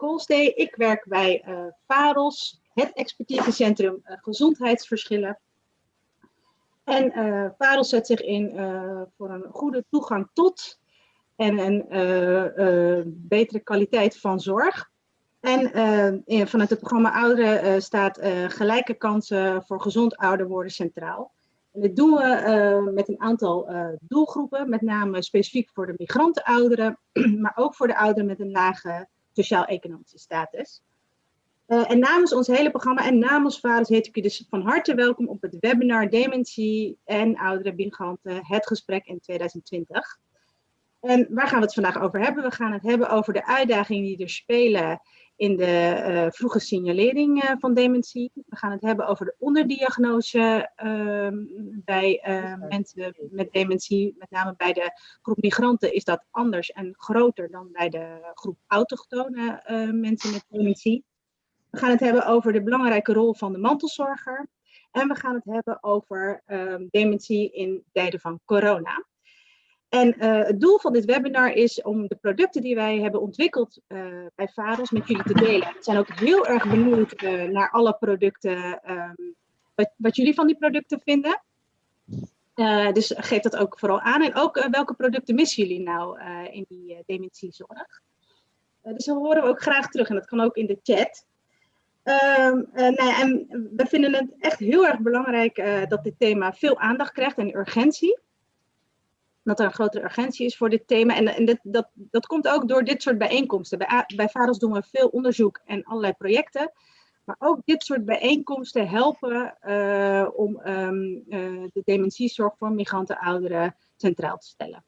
Koolstee. Ik werk bij uh, VAROS, het expertisecentrum uh, gezondheidsverschillen. En uh, VAROS zet zich in voor een goede toegang tot en een betere kwaliteit van zorg. En vanuit het programma Ouderen staat gelijke kansen voor gezond ouder worden centraal. En dit doen we met een aantal doelgroepen, met name specifiek voor de migrantenouderen, maar ook voor de ouderen met een lage sociaal-economische status. Uh, en namens ons hele programma en namens vaders heet ik u dus van harte welkom op het webinar Dementie en oudere migranten, het gesprek in 2020. En waar gaan we het vandaag over hebben? We gaan het hebben over de uitdagingen die er spelen in de uh, vroege signalering uh, van dementie. We gaan het hebben over de onderdiagnose uh, bij uh, mensen met dementie. Met name bij de groep migranten is dat anders en groter dan bij de groep autochtone mensen met dementie. We gaan het hebben over de belangrijke rol van de mantelzorger. En we gaan het hebben over ehm, dementie in tijden van corona. En uh, het doel van dit webinar is om de producten die wij hebben ontwikkeld uh, bij VAROS met jullie te delen. We zijn ook heel erg benieuwd uh, naar alle producten, um, wat, wat, jullie van die producten vinden. dus geef dat ook vooral aan. En ook welke producten missen jullie nou in die dementiezorg. dus dat horen we ook graag terug en dat kan ook in de chat. Um, nou ja, en we vinden het echt heel erg belangrijk dat dit thema veel aandacht krijgt en urgentie dat er een grotere urgentie is voor dit thema. En, en dit, dat, dat komt ook door dit soort bijeenkomsten. Bij, bij VAROS doen we veel onderzoek en allerlei projecten. Maar ook dit soort bijeenkomsten helpen uh, om um, uh, de dementiezorg voor migranten ouderen centraal te stellen.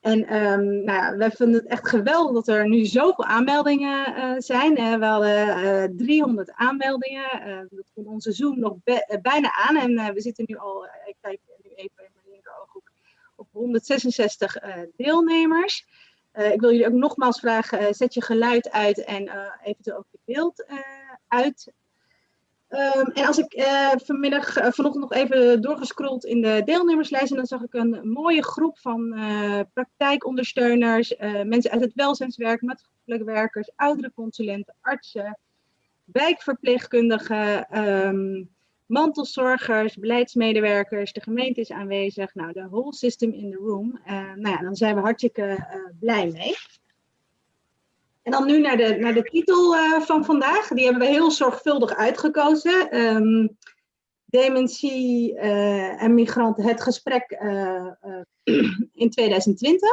En um, nou ja, wij vinden het echt geweldig dat er nu zoveel aanmeldingen uh, zijn. we hadden 300 aanmeldingen. dat komt onze Zoom nog bijna aan. En we zitten nu al, ik kijk nu even 166 uh, eh, deelnemers. Uh, ik wil jullie ook nogmaals vragen, uh, zet je geluid uit en eventueel ook je beeld uit. Um, en als ik vanmiddag, vanochtend nog even doorgescrolld in de deelnemerslijst, en dan zag ik een mooie groep van praktijkondersteuners, mensen uit het welzijnswerk, maatschappelijk werkers, oudere consulenten, artsen, wijkverpleegkundigen, um, mantelzorgers, beleidsmedewerkers, de gemeente is aanwezig. Nou, de whole system in the room. Uh, nou ja, dan zijn we hartstikke uh, blij mee. En dan nu naar de, naar de titel uh, van vandaag. Die hebben we heel zorgvuldig uitgekozen. Um, dementie en migranten, het gesprek in 2020.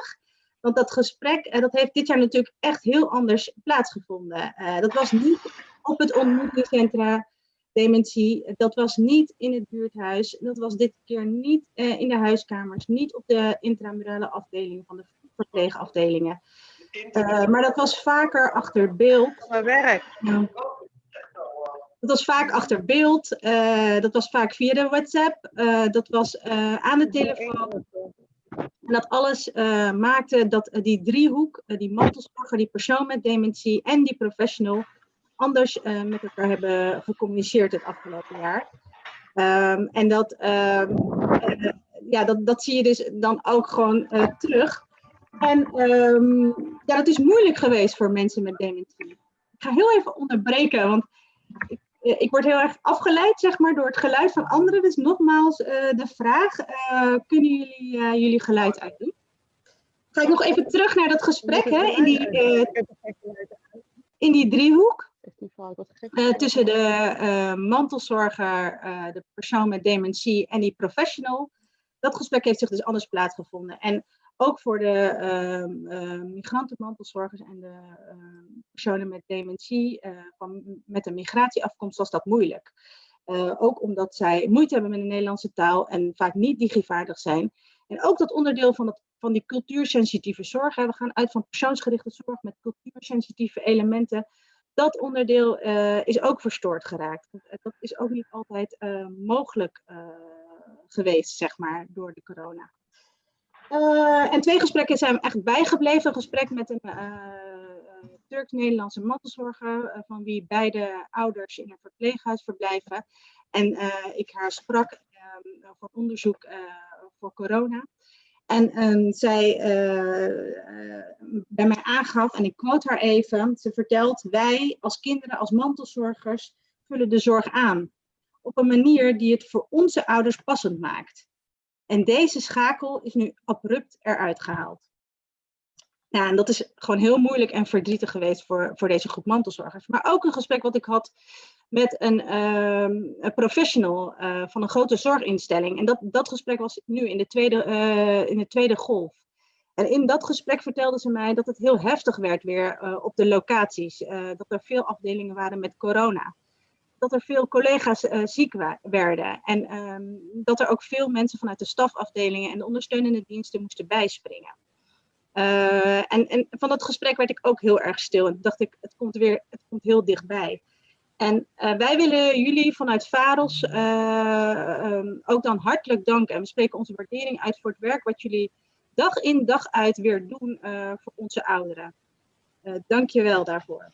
Want dat gesprek, dat heeft dit jaar natuurlijk echt heel anders plaatsgevonden. dat was niet op het ontmoetingscentra dementie. Dat was niet in het buurthuis. Dat was dit keer niet uh, in de huiskamers. Niet op de intramurale afdeling van de verpleegafdelingen. Uh, maar dat was vaker achter beeld. Mijn werk. Dat was vaak achter beeld. Eh, dat was vaak via de WhatsApp. dat was aan de telefoon. En dat alles maakte dat die driehoek, die mantelzorger, die persoon met dementie en die professional anders uh, met elkaar hebben gecommuniceerd het afgelopen jaar. Um, en dat, um, uh, ja, dat, dat zie je dus dan ook gewoon uh, terug. En um, ja, dat is moeilijk geweest voor mensen met dementie. Ik ga heel even onderbreken, want ik, ik word heel erg afgeleid zeg maar, door het geluid van anderen. Dus nogmaals de vraag, kunnen jullie jullie geluid uitdoen? Ga ik nog even terug naar dat gesprek hè, in, die, in die driehoek. Uh, tussen de uh, mantelzorger, uh, de persoon met dementie en die professional. Dat gesprek heeft zich dus anders plaatsgevonden. En ook voor de ehm, migrantenmantelzorgers en de ehm, personen met dementie, van, met een migratieafkomst, was dat moeilijk. ook omdat zij moeite hebben met de Nederlandse taal en vaak niet digivaardig zijn. En ook dat onderdeel van, dat, van die cultuursensitieve zorg. We gaan uit van persoonsgerichte zorg met cultuursensitieve elementen dat onderdeel uh, is ook verstoord geraakt. Dat is ook niet altijd uh, mogelijk geweest, zeg maar, door de corona. en twee gesprekken zijn echt bijgebleven. Een gesprek met een Turks-Nederlandse mantelzorger, van wie beide ouders in een verpleeghuis verblijven. En ik haar sprak voor onderzoek voor corona. En ehm, zij bij mij aangaf, en ik quote haar even, ze vertelt, wij als kinderen, als mantelzorgers, vullen de zorg aan. Op een manier die het voor onze ouders passend maakt. En deze schakel is nu abrupt eruit gehaald. Ja, en dat is gewoon heel moeilijk en verdrietig geweest voor, voor deze groep mantelzorgers. Maar ook een gesprek wat ik had met een, ehm, een professional uh, van een grote zorginstelling. En dat, dat gesprek was nu in de, tweede, uh, in de tweede golf. En in dat gesprek vertelde ze mij dat het heel heftig werd weer uh, op de locaties. dat er veel afdelingen waren met corona. Dat er veel collega's ziek werden. En um, dat er ook veel mensen vanuit de stafafdelingen en de ondersteunende diensten moesten bijspringen. En, en, van dat gesprek werd ik ook heel erg stil. En dacht ik, het komt weer, het komt heel dichtbij. En uh, wij willen jullie vanuit VAROS uh, um, ook dan hartelijk danken. En we spreken onze waardering uit voor het werk wat jullie dag in dag uit weer doen voor onze ouderen. Dank je wel daarvoor.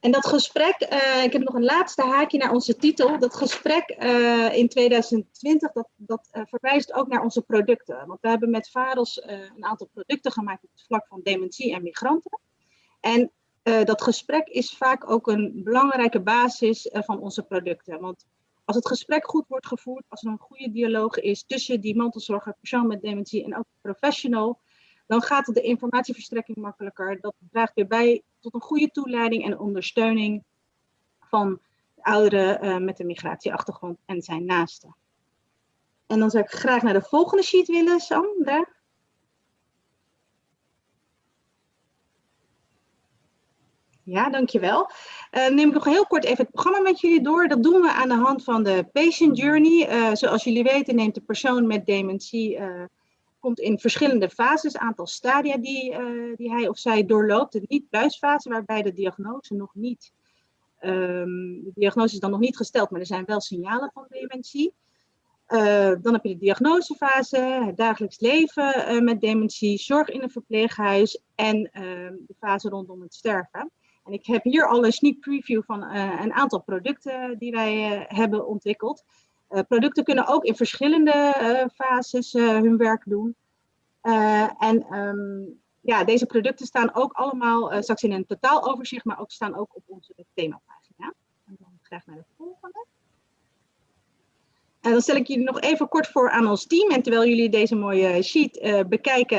En dat gesprek, ik heb nog een laatste haakje naar onze titel. Dat gesprek in 2020, dat, dat verwijst ook naar onze producten. Want we hebben met VAROS een aantal producten gemaakt op het vlak van dementie en migranten. En dat gesprek is vaak ook een belangrijke basis van onze producten. Want als het gesprek goed wordt gevoerd, als er een goede dialoog is tussen die mantelzorger, persoon met dementie en ook professional, dan gaat de informatieverstrekking makkelijker. Dat draagt weer bij tot een goede toeleiding en ondersteuning van ouderen uh, met een migratieachtergrond en zijn naasten. En dan zou ik graag naar de volgende sheet willen, Sam. Ja, dankjewel. Uh, neem ik nog heel kort even het programma met jullie door. Dat doen we aan de hand van de patient journey. Uh, zoals jullie weten neemt de persoon met dementie uh, komt in verschillende fases, aantal stadia die, die hij of zij doorloopt. De niet-buisfase, waarbij de diagnose nog niet, um, de diagnose is dan nog niet gesteld, maar er zijn wel signalen van dementie. Dan heb je de diagnosefase, het dagelijks leven met dementie, zorg in een verpleeghuis en ehm, de fase rondom het sterven. En ik heb hier al een sneak preview van een aantal producten die wij hebben ontwikkeld. Uh, producten kunnen ook in verschillende fases hun werk doen. en um, ja, deze producten staan ook allemaal straks in een totaaloverzicht, maar ook staan ook op onze themapagina. En dan graag naar de volgende. En dan stel ik jullie nog even kort voor aan ons team. En terwijl jullie deze mooie sheet bekijken,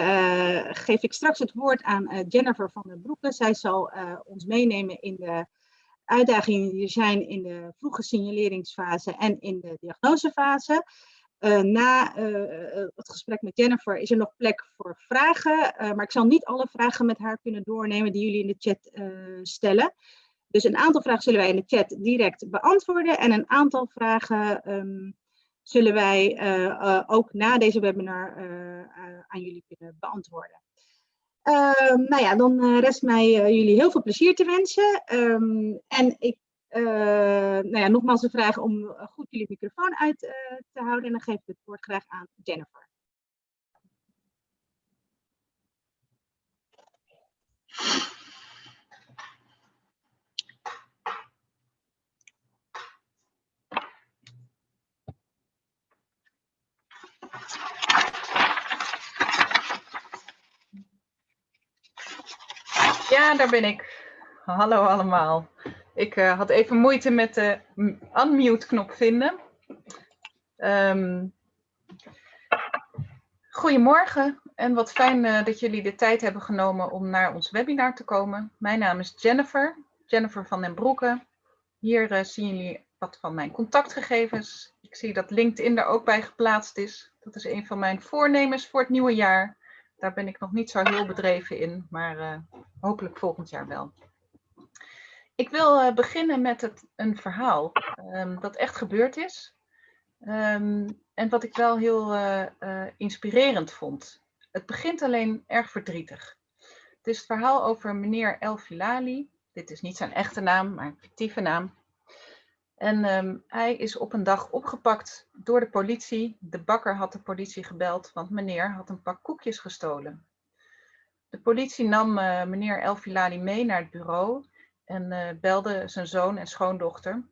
geef ik straks het woord aan Jennifer van der Broeke. Zij zal ons meenemen in de uitdagingen die er zijn in de vroege signaleringsfase en in de diagnosefase. Na het gesprek met Jennifer is er nog plek voor vragen, maar ik zal niet alle vragen met haar kunnen doornemen die jullie in de chat stellen. Dus een aantal vragen zullen wij in de chat direct beantwoorden en een aantal vragen um, zullen wij ook na deze webinar aan jullie kunnen beantwoorden. Uh, nou ja, dan rest mij jullie heel veel plezier te wensen. Um, en ik, eh, nou ja, nogmaals de vraag om goed jullie microfoon uit te houden. En dan geef ik het woord graag aan Jennifer. Ja, daar ben ik. Hallo allemaal. Ik uh, had even moeite met de unmute-knop vinden. Um, goedemorgen en wat fijn uh, dat jullie de tijd hebben genomen om naar ons webinar te komen. Mijn naam is Jennifer, Jennifer van den Broeke. Hier uh, zien jullie wat van mijn contactgegevens. Ik zie dat LinkedIn er ook bij geplaatst is. Dat is een van mijn voornemens voor het nieuwe jaar. Daar ben ik nog niet zo heel bedreven in, maar uh, hopelijk volgend jaar wel. Ik wil uh, beginnen met het, een verhaal um, dat echt gebeurd is. Um, en wat ik wel heel uh, inspirerend vond. Het begint alleen erg verdrietig. Het is het verhaal over meneer El Filali. Dit is niet zijn echte naam, maar een fictieve naam. En um, hij is op een dag opgepakt door de politie. De bakker had de politie gebeld, want meneer had een pak koekjes gestolen. De politie nam uh, meneer El Filali mee naar het bureau en uh, belde zijn zoon en schoondochter.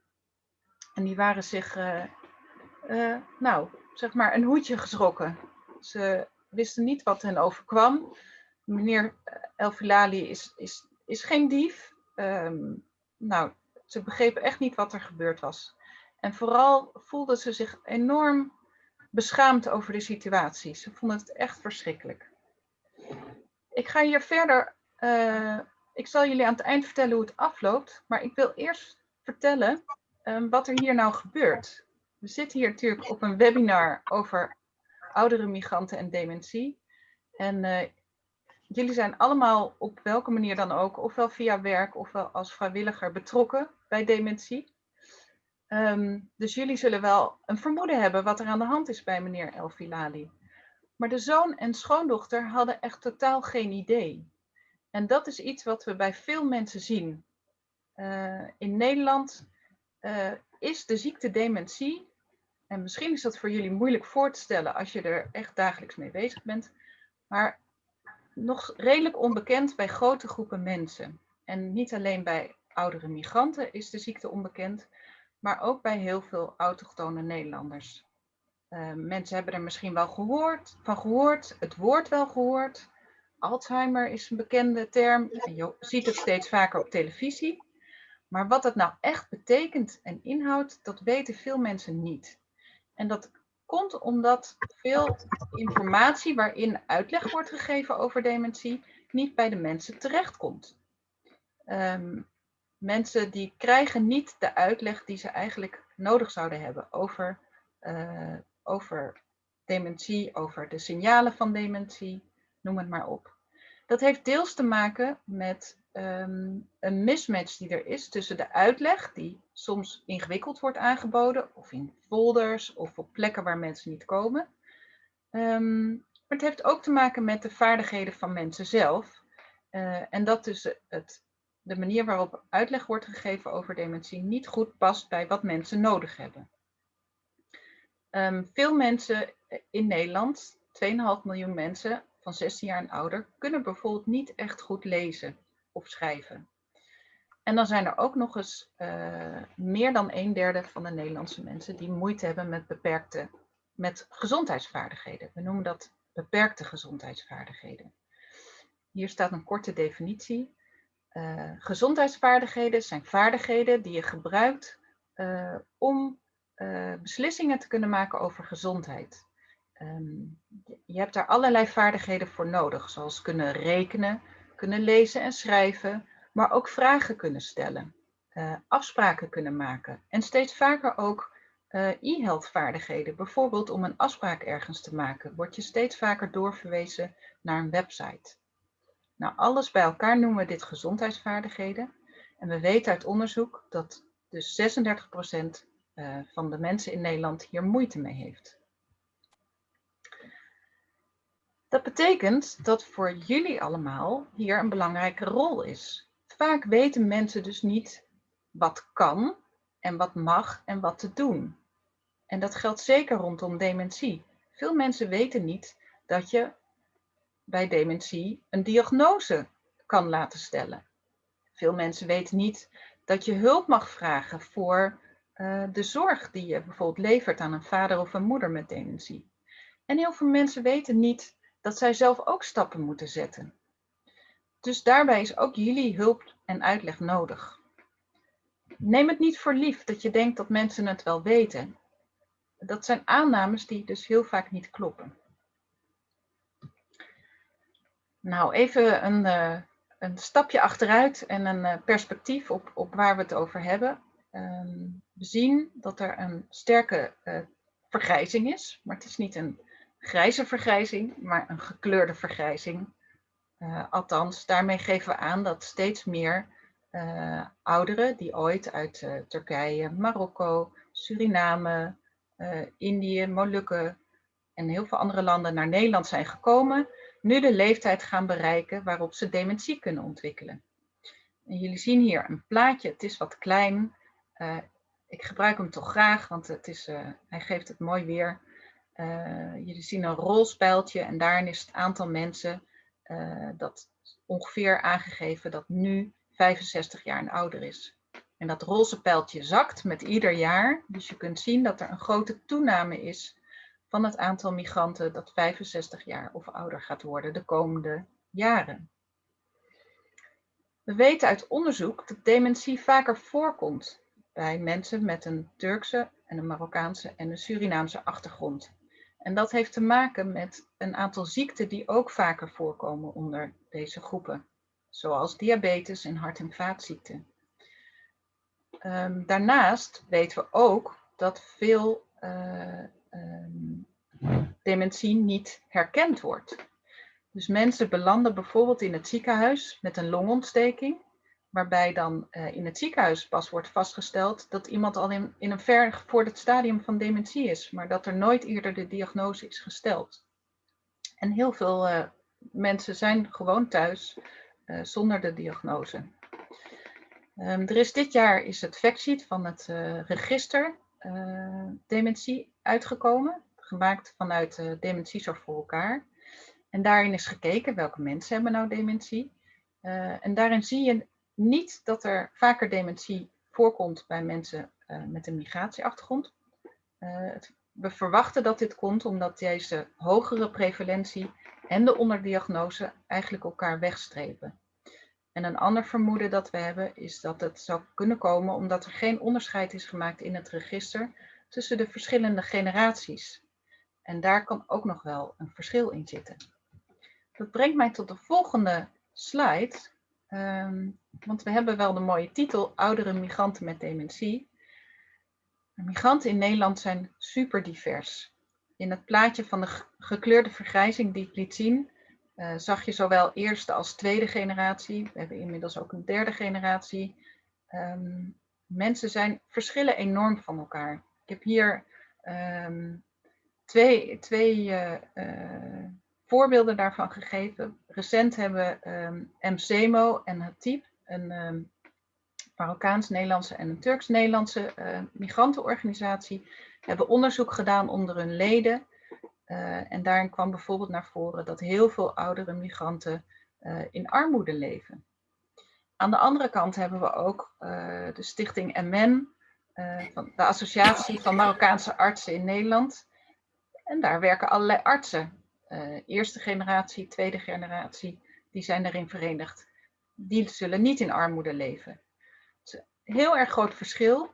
En die waren zich, uh, nou, zeg maar, een hoedje geschrokken. Ze wisten niet wat hen overkwam. Meneer Elfilali is, is, is geen dief. Ehm, nou, ze begrepen echt niet wat er gebeurd was. En vooral voelden ze zich enorm beschaamd over de situatie. Ze vonden het echt verschrikkelijk. Ik ga hier verder. Uh, ik zal jullie aan het eind vertellen hoe het afloopt. Maar ik wil eerst vertellen um, wat er hier nou gebeurt. We zitten hier natuurlijk op een webinar over oudere migranten en dementie. En uh, jullie zijn allemaal op welke manier dan ook, ofwel via werk ofwel als vrijwilliger betrokken bij dementie. Um, dus jullie zullen wel een vermoeden hebben wat er aan de hand is bij meneer El Filali. Maar de zoon en schoondochter hadden echt totaal geen idee. En dat is iets wat we bij veel mensen zien. Uh, in Nederland uh, is de ziekte dementie, en misschien is dat voor jullie moeilijk voor te stellen als je er echt dagelijks mee bezig bent, maar nog redelijk onbekend bij grote groepen mensen. En niet alleen bij oudere migranten is de ziekte onbekend, maar ook bij heel veel autochtone Nederlanders. Uh, mensen hebben er misschien wel gehoord, van gehoord, het woord wel gehoord. Alzheimer is een bekende term en je ziet het steeds vaker op televisie. Maar wat dat nou echt betekent en inhoudt, dat weten veel mensen niet. En dat komt omdat veel informatie waarin uitleg wordt gegeven over dementie niet bij de mensen terechtkomt. Um, mensen die krijgen niet de uitleg die ze eigenlijk nodig zouden hebben over, uh, over dementie, over de signalen van dementie, noem het maar op. Dat heeft deels te maken met um, een mismatch die er is tussen de uitleg, die soms ingewikkeld wordt aangeboden, of in folders of op plekken waar mensen niet komen. Um, maar het heeft ook te maken met de vaardigheden van mensen zelf. Uh, en dat dus het, de manier waarop uitleg wordt gegeven over dementie niet goed past bij wat mensen nodig hebben. Um, veel mensen in Nederland, 2,5 miljoen mensen van 16 jaar en ouder, kunnen bijvoorbeeld niet echt goed lezen of schrijven. En dan zijn er ook nog eens uh, meer dan een derde van de Nederlandse mensen die moeite hebben met beperkte, met gezondheidsvaardigheden. We noemen dat beperkte gezondheidsvaardigheden. Hier staat een korte definitie. Uh, gezondheidsvaardigheden zijn vaardigheden die je gebruikt uh, om beslissingen te kunnen maken over gezondheid. Um, je hebt daar allerlei vaardigheden voor nodig, zoals kunnen rekenen, kunnen lezen en schrijven, maar ook vragen kunnen stellen, afspraken kunnen maken en steeds vaker ook e-health vaardigheden. Bijvoorbeeld om een afspraak ergens te maken, word je steeds vaker doorverwezen naar een website. Nou, alles bij elkaar noemen we dit gezondheidsvaardigheden. En we weten uit onderzoek dat dus 36% uh, eh, van de mensen in Nederland hier moeite mee heeft. Dat betekent dat voor jullie allemaal hier een belangrijke rol is. Vaak weten mensen dus niet wat kan en wat mag en wat te doen. En dat geldt zeker rondom dementie. Veel mensen weten niet dat je bij dementie een diagnose kan laten stellen. Veel mensen weten niet dat je hulp mag vragen voor uh, de zorg die je bijvoorbeeld levert aan een vader of een moeder met dementie. En heel veel mensen weten niet dat zij zelf ook stappen moeten zetten. Dus daarbij is ook jullie hulp en uitleg nodig. Neem het niet voor lief dat je denkt dat mensen het wel weten. Dat zijn aannames die dus heel vaak niet kloppen. Nou, even een, uh, een stapje achteruit en een uh, perspectief op, op waar we het over hebben. Um, we zien dat er een sterke uh, vergrijzing is, maar het is niet een grijze vergrijzing, maar een gekleurde vergrijzing. Althans, daarmee geven we aan dat steeds meer ouderen die ooit uit Turkije, Marokko, Suriname, Indië, Molukken en heel veel andere landen naar Nederland zijn gekomen, nu de leeftijd gaan bereiken waarop ze dementie kunnen ontwikkelen. En jullie zien hier een plaatje, het is wat klein. ik gebruik hem toch graag, want het is, hij geeft het mooi weer. Uh, jullie zien een rolspijltje en daarin is het aantal mensen dat ongeveer aangegeven dat nu 65 jaar en ouder is. En dat roze pijltje zakt met ieder jaar. Dus je kunt zien dat er een grote toename is van het aantal migranten dat 65 jaar of ouder gaat worden de komende jaren. We weten uit onderzoek dat dementie vaker voorkomt bij mensen met een Turkse en een Marokkaanse en een Surinaamse achtergrond. En dat heeft te maken met een aantal ziekten die ook vaker voorkomen onder deze groepen, zoals diabetes en hart- en vaatziekten. Um, daarnaast weten we ook dat veel uh, um, dementie niet herkend wordt. Dus mensen belanden bijvoorbeeld in het ziekenhuis met een longontsteking, waarbij dan uh, in het ziekenhuis pas wordt vastgesteld dat iemand al in, in een ver stadium van dementie is, maar dat er nooit eerder de diagnose is gesteld. En heel veel uh, mensen zijn gewoon thuis uh, zonder de diagnose. Um, er is dit jaar is het factsheet van het register dementie uitgekomen, gemaakt vanuit Dementiezorg voor elkaar. En daarin is gekeken welke mensen hebben nou dementie. Uh, en daarin zie je niet dat er vaker dementie voorkomt bij mensen uh, met een migratieachtergrond. Uh, we verwachten dat dit komt omdat deze hogere prevalentie en de onderdiagnose eigenlijk elkaar wegstrepen. En een ander vermoeden dat we hebben is dat het zou kunnen komen omdat er geen onderscheid is gemaakt in het register tussen de verschillende generaties. En daar kan ook nog wel een verschil in zitten. Dat brengt mij tot de volgende slide. Um, want we hebben wel de mooie titel Oudere migranten met dementie. migranten in Nederland zijn super divers. In het plaatje van de gekleurde vergrijzing die ik liet zien, uh, zag je zowel eerste als tweede generatie. We hebben inmiddels ook een derde generatie. Um, mensen zijn, verschillen enorm van elkaar. Ik heb hier um, twee, twee uh, uh, voorbeelden daarvan gegeven. Recent hebben um, MCMO en Hatip, een um, Marokkaans-Nederlandse en een Turks-Nederlandse uh, migrantenorganisatie, hebben onderzoek gedaan onder hun leden. En daarin kwam bijvoorbeeld naar voren dat heel veel oudere migranten in armoede leven. Aan de andere kant hebben we ook de stichting MN, van de Associatie van Marokkaanse Artsen in Nederland. En daar werken allerlei artsen uh, eerste generatie, tweede generatie, die zijn daarin verenigd. Die zullen niet in armoede leven. Een heel erg groot verschil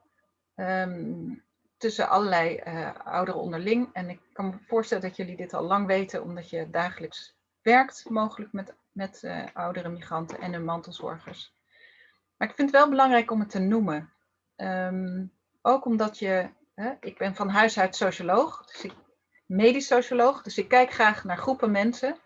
um, tussen allerlei uh, ouderen onderling. En ik kan me voorstellen dat jullie dit al lang weten, omdat je dagelijks werkt, mogelijk met, met oudere migranten en hun mantelzorgers. Maar ik vind het wel belangrijk om het te noemen. Um, ook omdat je, hè, ik ben van huis uit socioloog, dus ik medisch socioloog, dus ik kijk graag naar groepen mensen.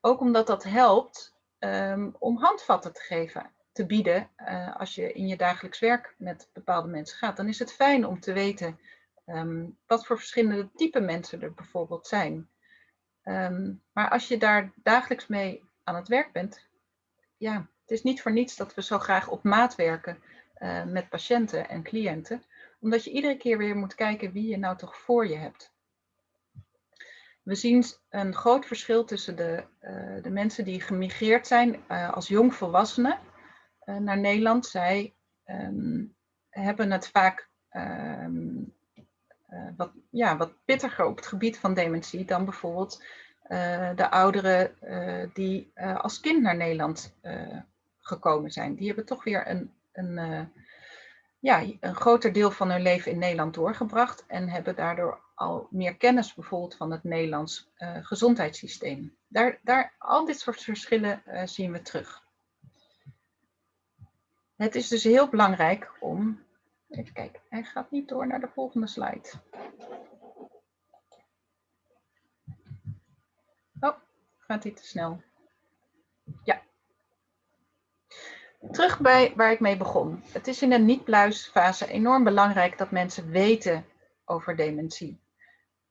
Ook omdat dat helpt um, om handvatten te geven, te bieden uh, als je in je dagelijks werk met bepaalde mensen gaat. Dan is het fijn om te weten um, wat voor verschillende type mensen er bijvoorbeeld zijn. Maar als je daar dagelijks mee aan het werk bent, ja, het is niet voor niets dat we zo graag op maat werken uh, met patiënten en cliënten. Omdat je iedere keer weer moet kijken wie je nou toch voor je hebt. We zien een groot verschil tussen de, uh, de mensen die gemigreerd zijn uh, als jongvolwassenen naar Nederland. Zij um, hebben het vaak um, wat, ja, wat pittiger op het gebied van dementie dan bijvoorbeeld de ouderen die als kind naar Nederland gekomen zijn. Die hebben toch weer een, een, ja, een groter deel van hun leven in Nederland doorgebracht en hebben daardoor al meer kennis bijvoorbeeld van het Nederlands uh, gezondheidssysteem. Daar, daar, al dit soort verschillen uh, zien we terug. Het is dus heel belangrijk om, even kijken, hij gaat niet door naar de volgende slide. Oh, gaat hij te snel. Ja. Terug bij waar ik mee begon. Het is in de niet-pluisfase enorm belangrijk dat mensen weten over dementie.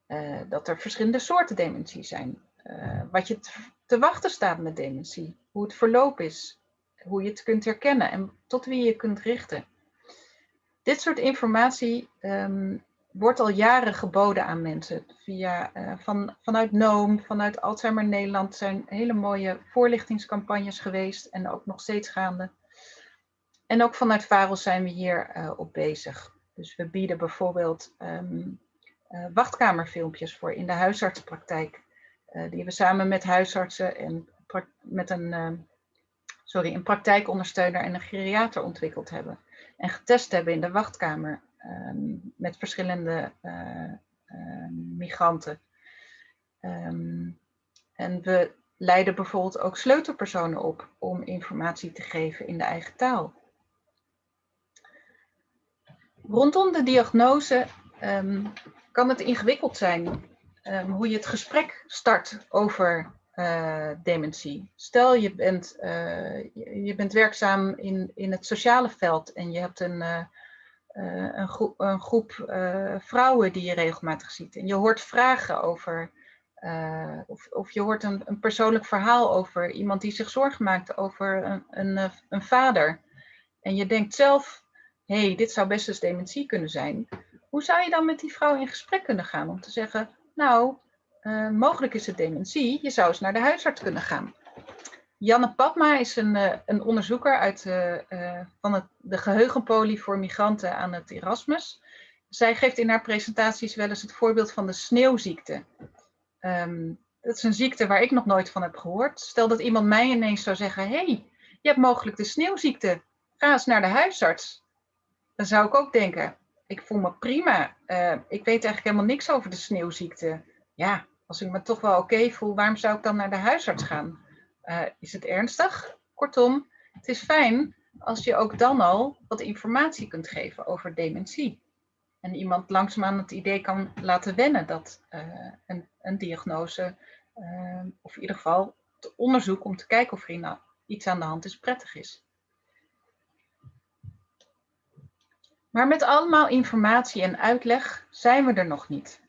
Uh, dat er verschillende soorten dementie zijn. Uh, wat je te wachten staat met dementie. Hoe het verloop is. Hoe je het kunt herkennen en tot wie je kunt richten. Dit soort informatie um, wordt al jaren geboden aan mensen. Via, uh, van, vanuit NOOM, vanuit Alzheimer Nederland zijn hele mooie voorlichtingscampagnes geweest en ook nog steeds gaande. En ook vanuit VAROS zijn we hier op bezig. Dus we bieden bijvoorbeeld um, wachtkamerfilmpjes voor in de huisartsenpraktijk. die we samen met huisartsen en met een, sorry, een praktijkondersteuner en een geriater ontwikkeld hebben. En getest hebben in de wachtkamer ehm, met verschillende migranten. Ehm, en we leiden bijvoorbeeld ook sleutelpersonen op om informatie te geven in de eigen taal. Rondom de diagnose kan het ingewikkeld zijn hoe je het gesprek start over uh, dementie. Stel je bent, uh, je, bent werkzaam in, in het sociale veld en je hebt een, een, groep, een groep vrouwen die je regelmatig ziet. En je hoort vragen over uh, of, of, je hoort een, een, persoonlijk verhaal over iemand die zich zorgen maakt over een, een, eh, een vader. En je denkt zelf, hé, hey, dit zou best eens dementie kunnen zijn. Hoe zou je dan met die vrouw in gesprek kunnen gaan om te zeggen, nou, mogelijk is het dementie, je zou eens naar de huisarts kunnen gaan. Janne Padma is een, een onderzoeker uit van het, de geheugenpolie voor migranten aan het Erasmus. Zij geeft in haar presentaties wel eens het voorbeeld van de sneeuwziekte. Um, dat is een ziekte waar ik nog nooit van heb gehoord. Stel dat iemand mij ineens zou zeggen: hey, je hebt mogelijk de sneeuwziekte. Ga eens naar de huisarts. Dan zou ik ook denken: ik voel me prima. Ik weet eigenlijk helemaal niks over de sneeuwziekte. Ja, als ik me toch wel oké voel, waarom zou ik dan naar de huisarts gaan? Uh, is het ernstig? Kortom, het is fijn als je ook dan al wat informatie kunt geven over dementie en iemand langzaamaan het idee kan laten wennen dat uh, een, een, diagnose, uh, of in ieder geval het onderzoek om te kijken of er nou iets aan de hand is, prettig is. Maar met allemaal informatie en uitleg zijn we er nog niet.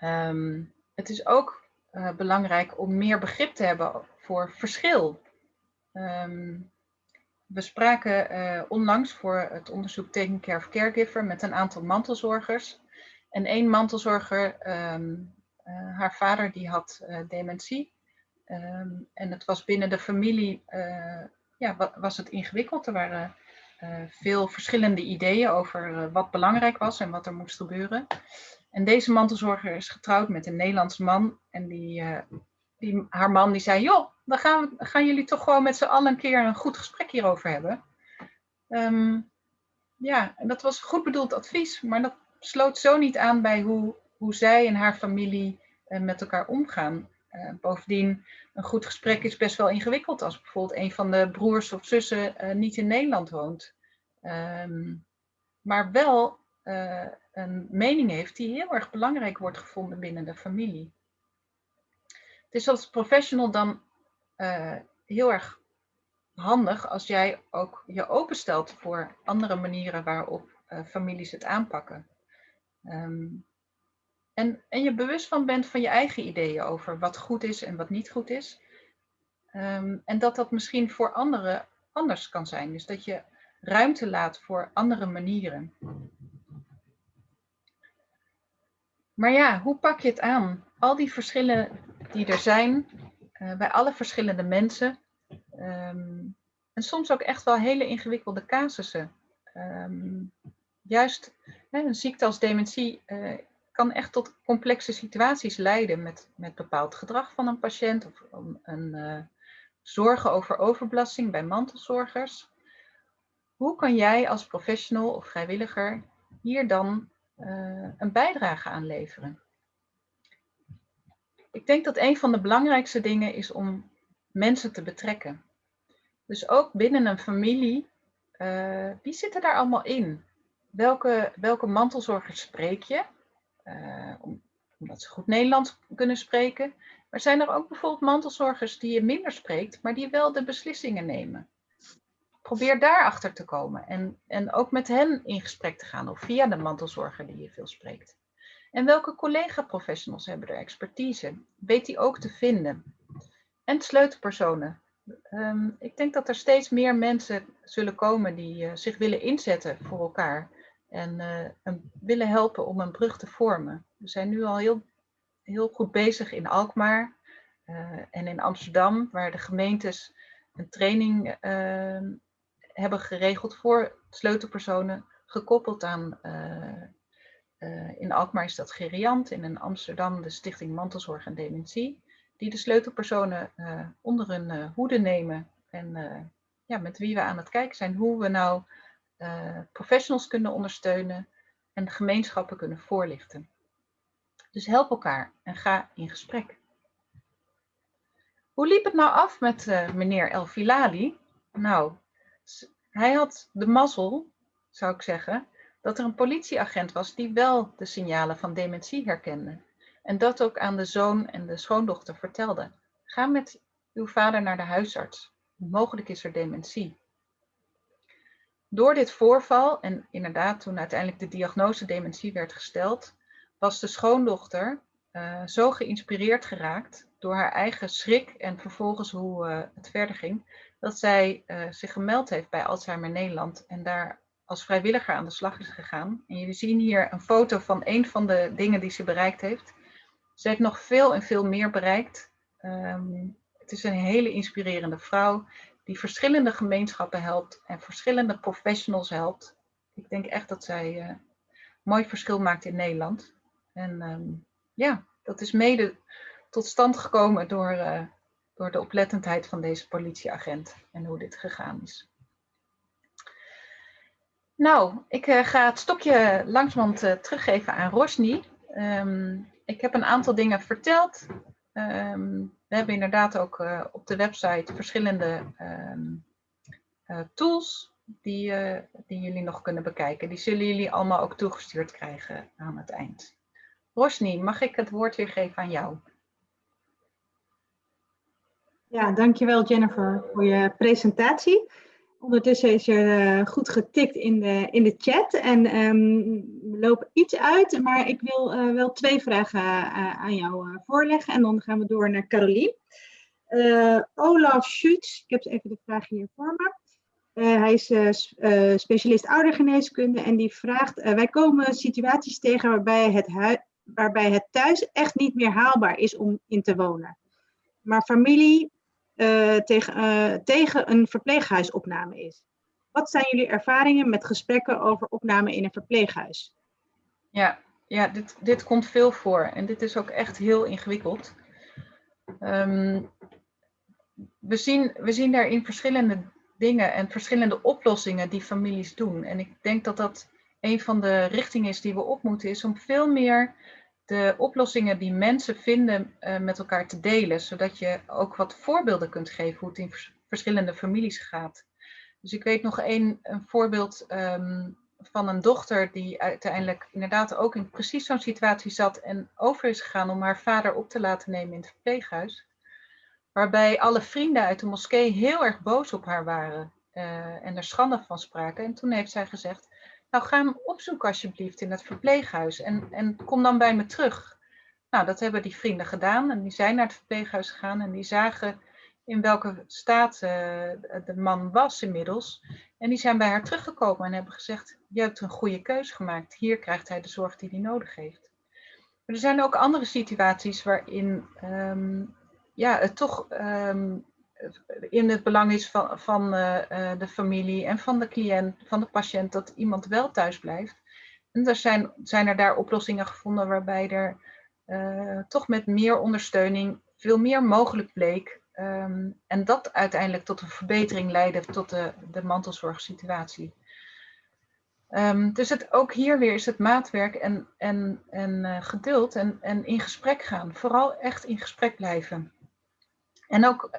Um, het is ook uh, belangrijk om meer begrip te hebben voor verschil. Um, we spraken uh, onlangs voor het onderzoek Taking of Caregiver met een aantal mantelzorgers. En één mantelzorger, um, uh, haar vader, die had dementie. Um, en het was binnen de familie, ja, was het ingewikkeld. Er waren veel verschillende ideeën over wat belangrijk was en wat er moest gebeuren. En deze mantelzorger is getrouwd met een Nederlands man. En die die, haar man die zei, joh, dan gaan, we, gaan jullie toch gewoon met z'n allen een keer een goed gesprek hierover hebben. Um, ja, en dat was goed bedoeld advies, maar dat sloot zo niet aan bij hoe, hoe zij en haar familie uh, met elkaar omgaan. Uh, bovendien, een goed gesprek is best wel ingewikkeld als bijvoorbeeld een van de broers of zussen niet in Nederland woont. Um, maar wel een mening heeft die heel erg belangrijk wordt gevonden binnen de familie. Het is als professional dan uh, heel erg handig als jij ook je openstelt voor andere manieren waarop uh, families het aanpakken. Um, en, en je bewust van bent van je eigen ideeën over wat goed is en wat niet goed is. Um, en dat dat misschien voor anderen anders kan zijn. Dus dat je ruimte laat voor andere manieren. Maar ja, hoe pak je het aan? Al die verschillen die er zijn uh, bij alle verschillende mensen. Um, en soms ook echt wel hele ingewikkelde casussen. Um, juist hè, een ziekte als dementie uh, kan echt tot complexe situaties leiden met, met bepaald gedrag van een patiënt of een uh, zorgen over overbelasting bij mantelzorgers. Hoe kan jij als professional of vrijwilliger hier dan een bijdrage aan leveren? Ik denk dat een van de belangrijkste dingen is om mensen te betrekken. Dus ook binnen een familie, uh, wie zitten daar allemaal in? Welke, welke mantelzorgers spreek je? Uh, omdat ze goed Nederlands kunnen spreken. Maar zijn er ook bijvoorbeeld mantelzorgers die je minder spreekt, maar die wel de beslissingen nemen? Probeer daarachter te komen en, en ook met hen in gesprek te gaan of via de mantelzorger die je veel spreekt. En welke collega-professionals hebben er expertise? Weet die ook te vinden? En sleutelpersonen. Um, ik denk dat er steeds meer mensen zullen komen die uh, zich willen inzetten voor elkaar. En, uh, willen helpen om een brug te vormen. We zijn nu al heel, heel goed bezig in Alkmaar uh, en in Amsterdam, waar de gemeentes een training ehm, hebben geregeld voor sleutelpersonen, gekoppeld aan in Alkmaar is dat Geriant in Amsterdam de Stichting Mantelzorg en Dementie. Die de sleutelpersonen onder hun hoede nemen en ja, met wie we aan het kijken zijn. Hoe we nou professionals kunnen ondersteunen en gemeenschappen kunnen voorlichten. Dus help elkaar en ga in gesprek. Hoe liep het nou af met meneer El Filali? Nou, hij had de mazzel, zou ik zeggen, dat er een politieagent was die wel de signalen van dementie herkende. En dat ook aan de zoon en de schoondochter vertelde. Ga met uw vader naar de huisarts. Mogelijk is er dementie. Door dit voorval, en inderdaad toen uiteindelijk de diagnose dementie werd gesteld, was de schoondochter uh, zo geïnspireerd geraakt door haar eigen schrik en vervolgens hoe uh, het verder ging, dat zij uh, zich gemeld heeft bij Alzheimer Nederland en daar als vrijwilliger aan de slag is gegaan. En jullie zien hier een foto van een van de dingen die ze bereikt heeft. Ze heeft nog veel en veel meer bereikt. Um, het is een hele inspirerende vrouw die verschillende gemeenschappen helpt en verschillende professionals helpt. Ik denk echt dat zij uh, mooi verschil maakt in Nederland. En um, ja, dat is mede tot stand gekomen door, uh, door de oplettendheid van deze politieagent en hoe dit gegaan is. Nou, ik uh, ga het stokje langzamerhand uh, teruggeven aan Rosny. Um, ik heb een aantal dingen verteld. Um, we hebben inderdaad ook uh, op de website verschillende um, tools die, die jullie nog kunnen bekijken. Die zullen jullie allemaal ook toegestuurd krijgen aan het eind. Rosny, mag ik het woord weer geven aan jou? Ja, dankjewel Jennifer voor je presentatie. Ondertussen is er uh, goed getikt in de, in de chat en we lopen iets uit, maar ik wil uh, wel twee vragen uh, aan jou voorleggen en dan gaan we door naar Carolien. Olaf Schutz, ik heb even de vraag hier voor me. hij is specialist oudergeneeskunde en die vraagt, wij komen situaties tegen waarbij het, waarbij het thuis echt niet meer haalbaar is om in te wonen. Maar familie uh, tegen, uh, tegen een verpleeghuisopname is. Wat zijn jullie ervaringen met gesprekken over opname in een verpleeghuis? Ja, ja dit, dit komt veel voor en dit is ook echt heel ingewikkeld. Um, we, zien, we zien daarin verschillende dingen en verschillende oplossingen die families doen. En ik denk dat dat een van de richtingen is die we op moeten, is om veel meer de oplossingen die mensen vinden uh, met elkaar te delen, zodat je ook wat voorbeelden kunt geven hoe het in vers verschillende families gaat. Dus ik weet nog een, een voorbeeld um, van een dochter die uiteindelijk inderdaad ook in precies zo'n situatie zat en over is gegaan om haar vader op te laten nemen in het verpleeghuis. Waarbij alle vrienden uit de moskee heel erg boos op haar waren uh, en er schande van spraken. En toen heeft zij gezegd, nou, ga hem opzoeken alsjeblieft in het verpleeghuis en, en kom dan bij me terug. Nou, dat hebben die vrienden gedaan en die zijn naar het verpleeghuis gegaan en die zagen in welke staat uh, de man was inmiddels. En die zijn bij haar teruggekomen en hebben gezegd, je hebt een goede keus gemaakt. Hier krijgt hij de zorg die hij nodig heeft. Maar er zijn ook andere situaties waarin um, ja, het toch um, in het belang is van, van uh, de familie en van de cliënt, van de patiënt, dat iemand wel thuis blijft. En er zijn, zijn er daar oplossingen gevonden waarbij er uh, toch met meer ondersteuning veel meer mogelijk bleek. Um, en dat uiteindelijk tot een verbetering leidde tot de, de mantelzorgsituatie. Um, dus het, ook hier weer is het maatwerk en, en, en geduld en, en in gesprek gaan. Vooral echt in gesprek blijven. En ook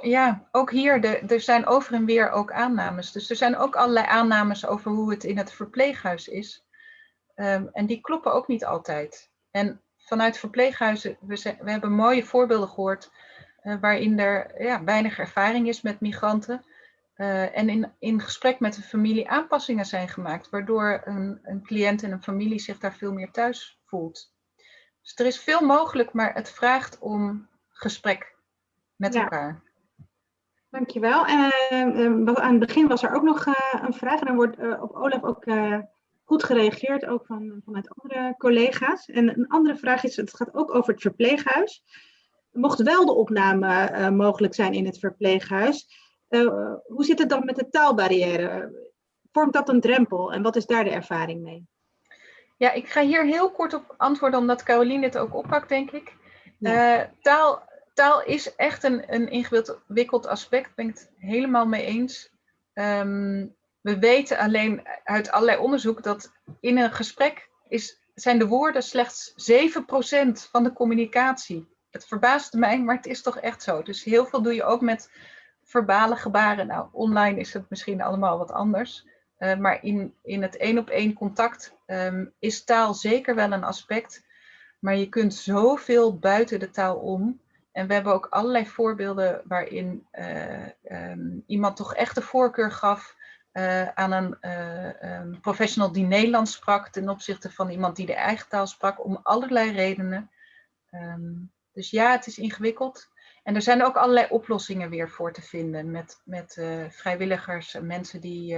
ja, ook hier, er zijn over en weer ook aannames. Dus er zijn ook allerlei aannames over hoe het in het verpleeghuis is. Um, en die kloppen ook niet altijd. En vanuit verpleeghuizen, we, we hebben mooie voorbeelden gehoord uh, waarin er ja, weinig ervaring is met migranten. Uh, en in, in gesprek met de familie aanpassingen zijn gemaakt, waardoor een, een cliënt en een familie zich daar veel meer thuis voelt. Dus er is veel mogelijk, maar het vraagt om gesprek met ja. elkaar. Dankjewel. En uh, aan het begin was er ook nog uh, een vraag en er wordt uh, op Olaf ook goed gereageerd, ook van, vanuit andere collega's. En een andere vraag is, het gaat ook over het verpleeghuis. Mocht wel de opname mogelijk zijn in het verpleeghuis, hoe zit het dan met de taalbarrière? Vormt dat een drempel en wat is daar de ervaring mee? Ja, ik ga hier heel kort op antwoorden, omdat Caroline het ook oppakt, denk ik. Eh, taal, taal is echt een, een ingewikkeld aspect, ben ik het helemaal mee eens. Ehm, we weten alleen uit allerlei onderzoek dat in een gesprek is, zijn de woorden slechts 7% van de communicatie. Het verbaast mij, maar het is toch echt zo. Dus heel veel doe je ook met verbale gebaren. Nou, online is het misschien allemaal wat anders. Uh, maar in, in het één op één contact um, is taal zeker wel een aspect. Maar je kunt zoveel buiten de taal om. En we hebben ook allerlei voorbeelden waarin uh, um, iemand toch echt de voorkeur gaf uh, aan een um, professional die Nederlands sprak ten opzichte van iemand die de eigen taal sprak, om allerlei redenen. dus ja, het is ingewikkeld. En er zijn ook allerlei oplossingen weer voor te vinden met, met vrijwilligers, mensen die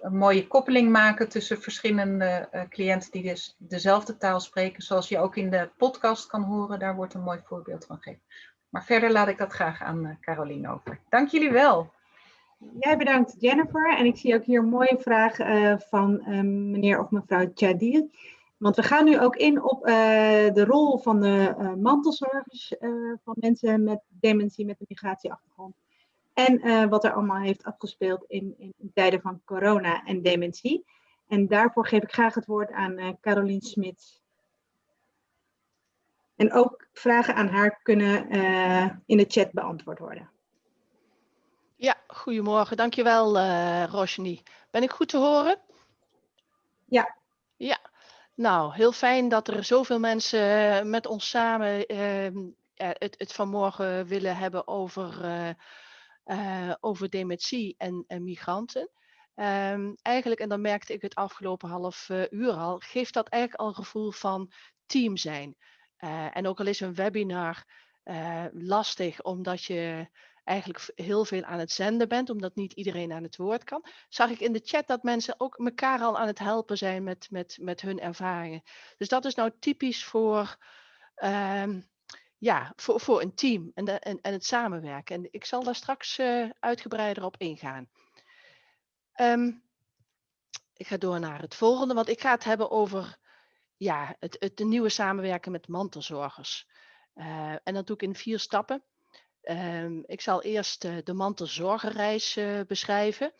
een mooie koppeling maken tussen verschillende uh, cliënten die dus dezelfde taal spreken, zoals je ook in de podcast kan horen. Daar wordt een mooi voorbeeld van gegeven. Maar verder laat ik dat graag aan Caroline over. Dank jullie wel. Jij bedankt Jennifer. En ik zie ook hier een mooie vraag van meneer of mevrouw Jadil. Want we gaan nu ook in op de rol van de mantelzorgers van mensen met dementie, met een migratieachtergrond. En wat er allemaal heeft afgespeeld in, in, tijden van corona en dementie. En daarvoor geef ik graag het woord aan Carolien Smit. En ook vragen aan haar kunnen in de chat beantwoord worden. Ja, goedemorgen. Dankjewel, uh, Roshni. Ben ik goed te horen? Ja. Ja, nou, heel fijn dat er zoveel mensen eh, met ons samen uh, het, het vanmorgen willen hebben over, uh, over dementie en, en migranten. Um, eigenlijk, en dan merkte ik het afgelopen half uur al, geeft dat eigenlijk al een gevoel van team zijn. en ook al is een webinar lastig, omdat je eigenlijk heel veel aan het zenden bent, omdat niet iedereen aan het woord kan, zag ik in de chat dat mensen ook elkaar al aan het helpen zijn met, met, met hun ervaringen. Dus dat is nou typisch voor, um, ja, voor, voor een team en, de, en, en het samenwerken. En ik zal daar straks uh, uitgebreider op ingaan. Um, ik ga door naar het volgende, want ik ga het hebben over ja, het, het de nieuwe samenwerken met mantelzorgers. Uh, en dat doe ik in vier stappen. Um, ik zal eerst uh, de mantelzorgenreis uh, beschrijven.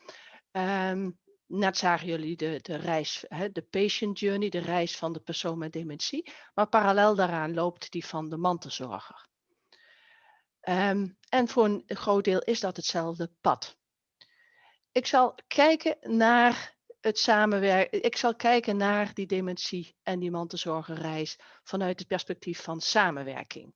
Um, net zagen jullie de, de reis, hè, de patient journey, de reis van de persoon met dementie. Maar parallel daaraan loopt die van de mantelzorger. Um, en voor een groot deel is dat hetzelfde pad. Ik zal kijken naar het samenwerken. Ik zal kijken naar die dementie en die mantelzorgerreis vanuit het perspectief van samenwerking.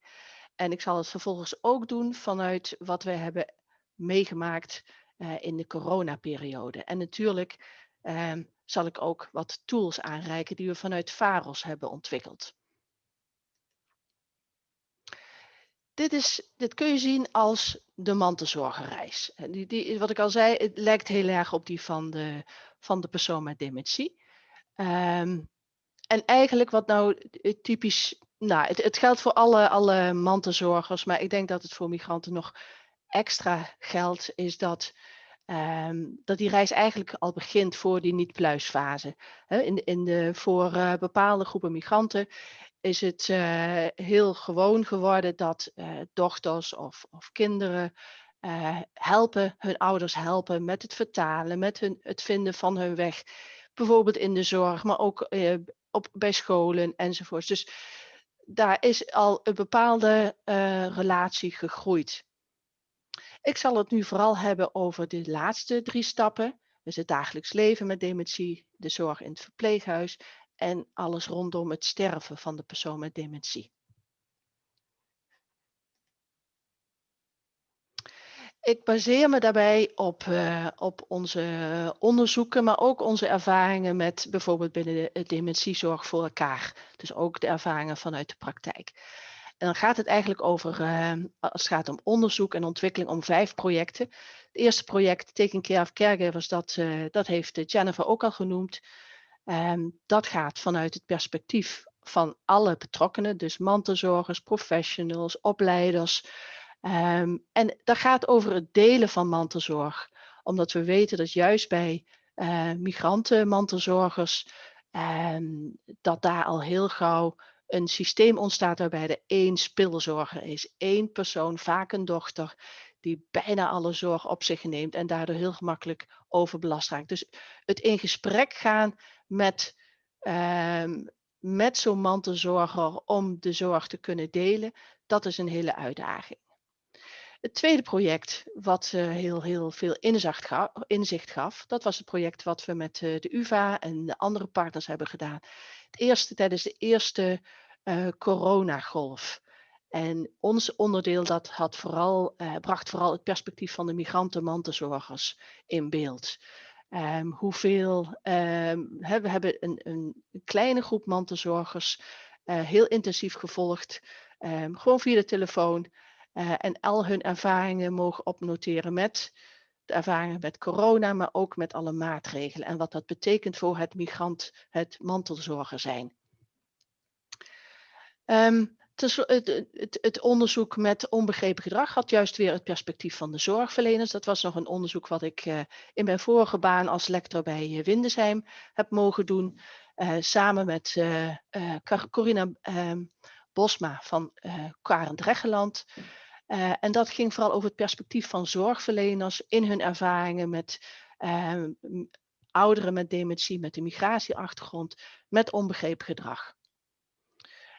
En ik zal het vervolgens ook doen vanuit wat we hebben meegemaakt uh, in de coronaperiode. En natuurlijk uh, zal ik ook wat tools aanreiken die we vanuit VAROS hebben ontwikkeld. Dit, is, dit kun je zien als de mantelzorgerreis. Die, die, wat ik al zei, het lijkt heel erg op die van de, van de persoon met dementie. En eigenlijk wat nou typisch nou, het, het, geldt voor alle, alle mantelzorgers, maar ik denk dat het voor migranten nog extra geldt, is dat, um, dat die reis eigenlijk al begint voor die niet-pluisfase. In, in de, voor uh, bepaalde groepen migranten is het uh, heel gewoon geworden dat uh, dochters of, of kinderen helpen, hun ouders helpen met het vertalen, met hun, het vinden van hun weg. Bijvoorbeeld in de zorg, maar ook op, bij scholen enzovoort. Dus daar is al een bepaalde relatie gegroeid. Ik zal het nu vooral hebben over de laatste drie stappen. Dus het dagelijks leven met dementie, de zorg in het verpleeghuis en alles rondom het sterven van de persoon met dementie. Ik baseer me daarbij op, uh, op onze onderzoeken, maar ook onze ervaringen met bijvoorbeeld binnen de dementiezorg voor elkaar. Dus ook de ervaringen vanuit de praktijk. En dan gaat het eigenlijk over, uh, als het gaat om onderzoek en ontwikkeling, om vijf projecten. Het eerste project, Taking Care of Caregivers, dat, uh, dat heeft Jennifer ook al genoemd. Um, dat gaat vanuit het perspectief van alle betrokkenen, dus mantelzorgers, professionals, opleiders, Um, en dat gaat over het delen van mantelzorg. Omdat we weten dat juist bij uh, migranten, mantelzorgers, ehm, dat daar al heel gauw een systeem ontstaat waarbij er één spilzorger is. één persoon, vaak een dochter, die bijna alle zorg op zich neemt en daardoor heel gemakkelijk overbelast raakt. Dus het in gesprek gaan met, um, met zo'n mantelzorger om de zorg te kunnen delen, dat is een hele uitdaging. Het tweede project wat uh, heel, heel veel inzicht gaf, dat was het project wat we met uh, de UvA en de andere partners hebben gedaan. Het eerste tijdens de eerste uh, coronagolf. En ons onderdeel dat had vooral, bracht vooral het perspectief van de migranten-mantelzorgers in beeld. Um, hoeveel, he, we hebben een, een, kleine groep mantelzorgers heel intensief gevolgd, um, gewoon via de telefoon. En al hun ervaringen mogen opnoteren met de ervaringen met corona, maar ook met alle maatregelen en wat dat betekent voor het migrant, het mantelzorger zijn. Um, het, onderzoek met onbegrepen gedrag had juist weer het perspectief van de zorgverleners. Dat was nog een onderzoek wat ik uh, in mijn vorige baan als lector bij uh, Windesheim heb mogen doen. Uh, samen met Corina ehm, Bosma van uh, Karend Reggeland. Uh, en dat ging vooral over het perspectief van zorgverleners in hun ervaringen met uh, ouderen met dementie, met een migratieachtergrond, met onbegrepen gedrag.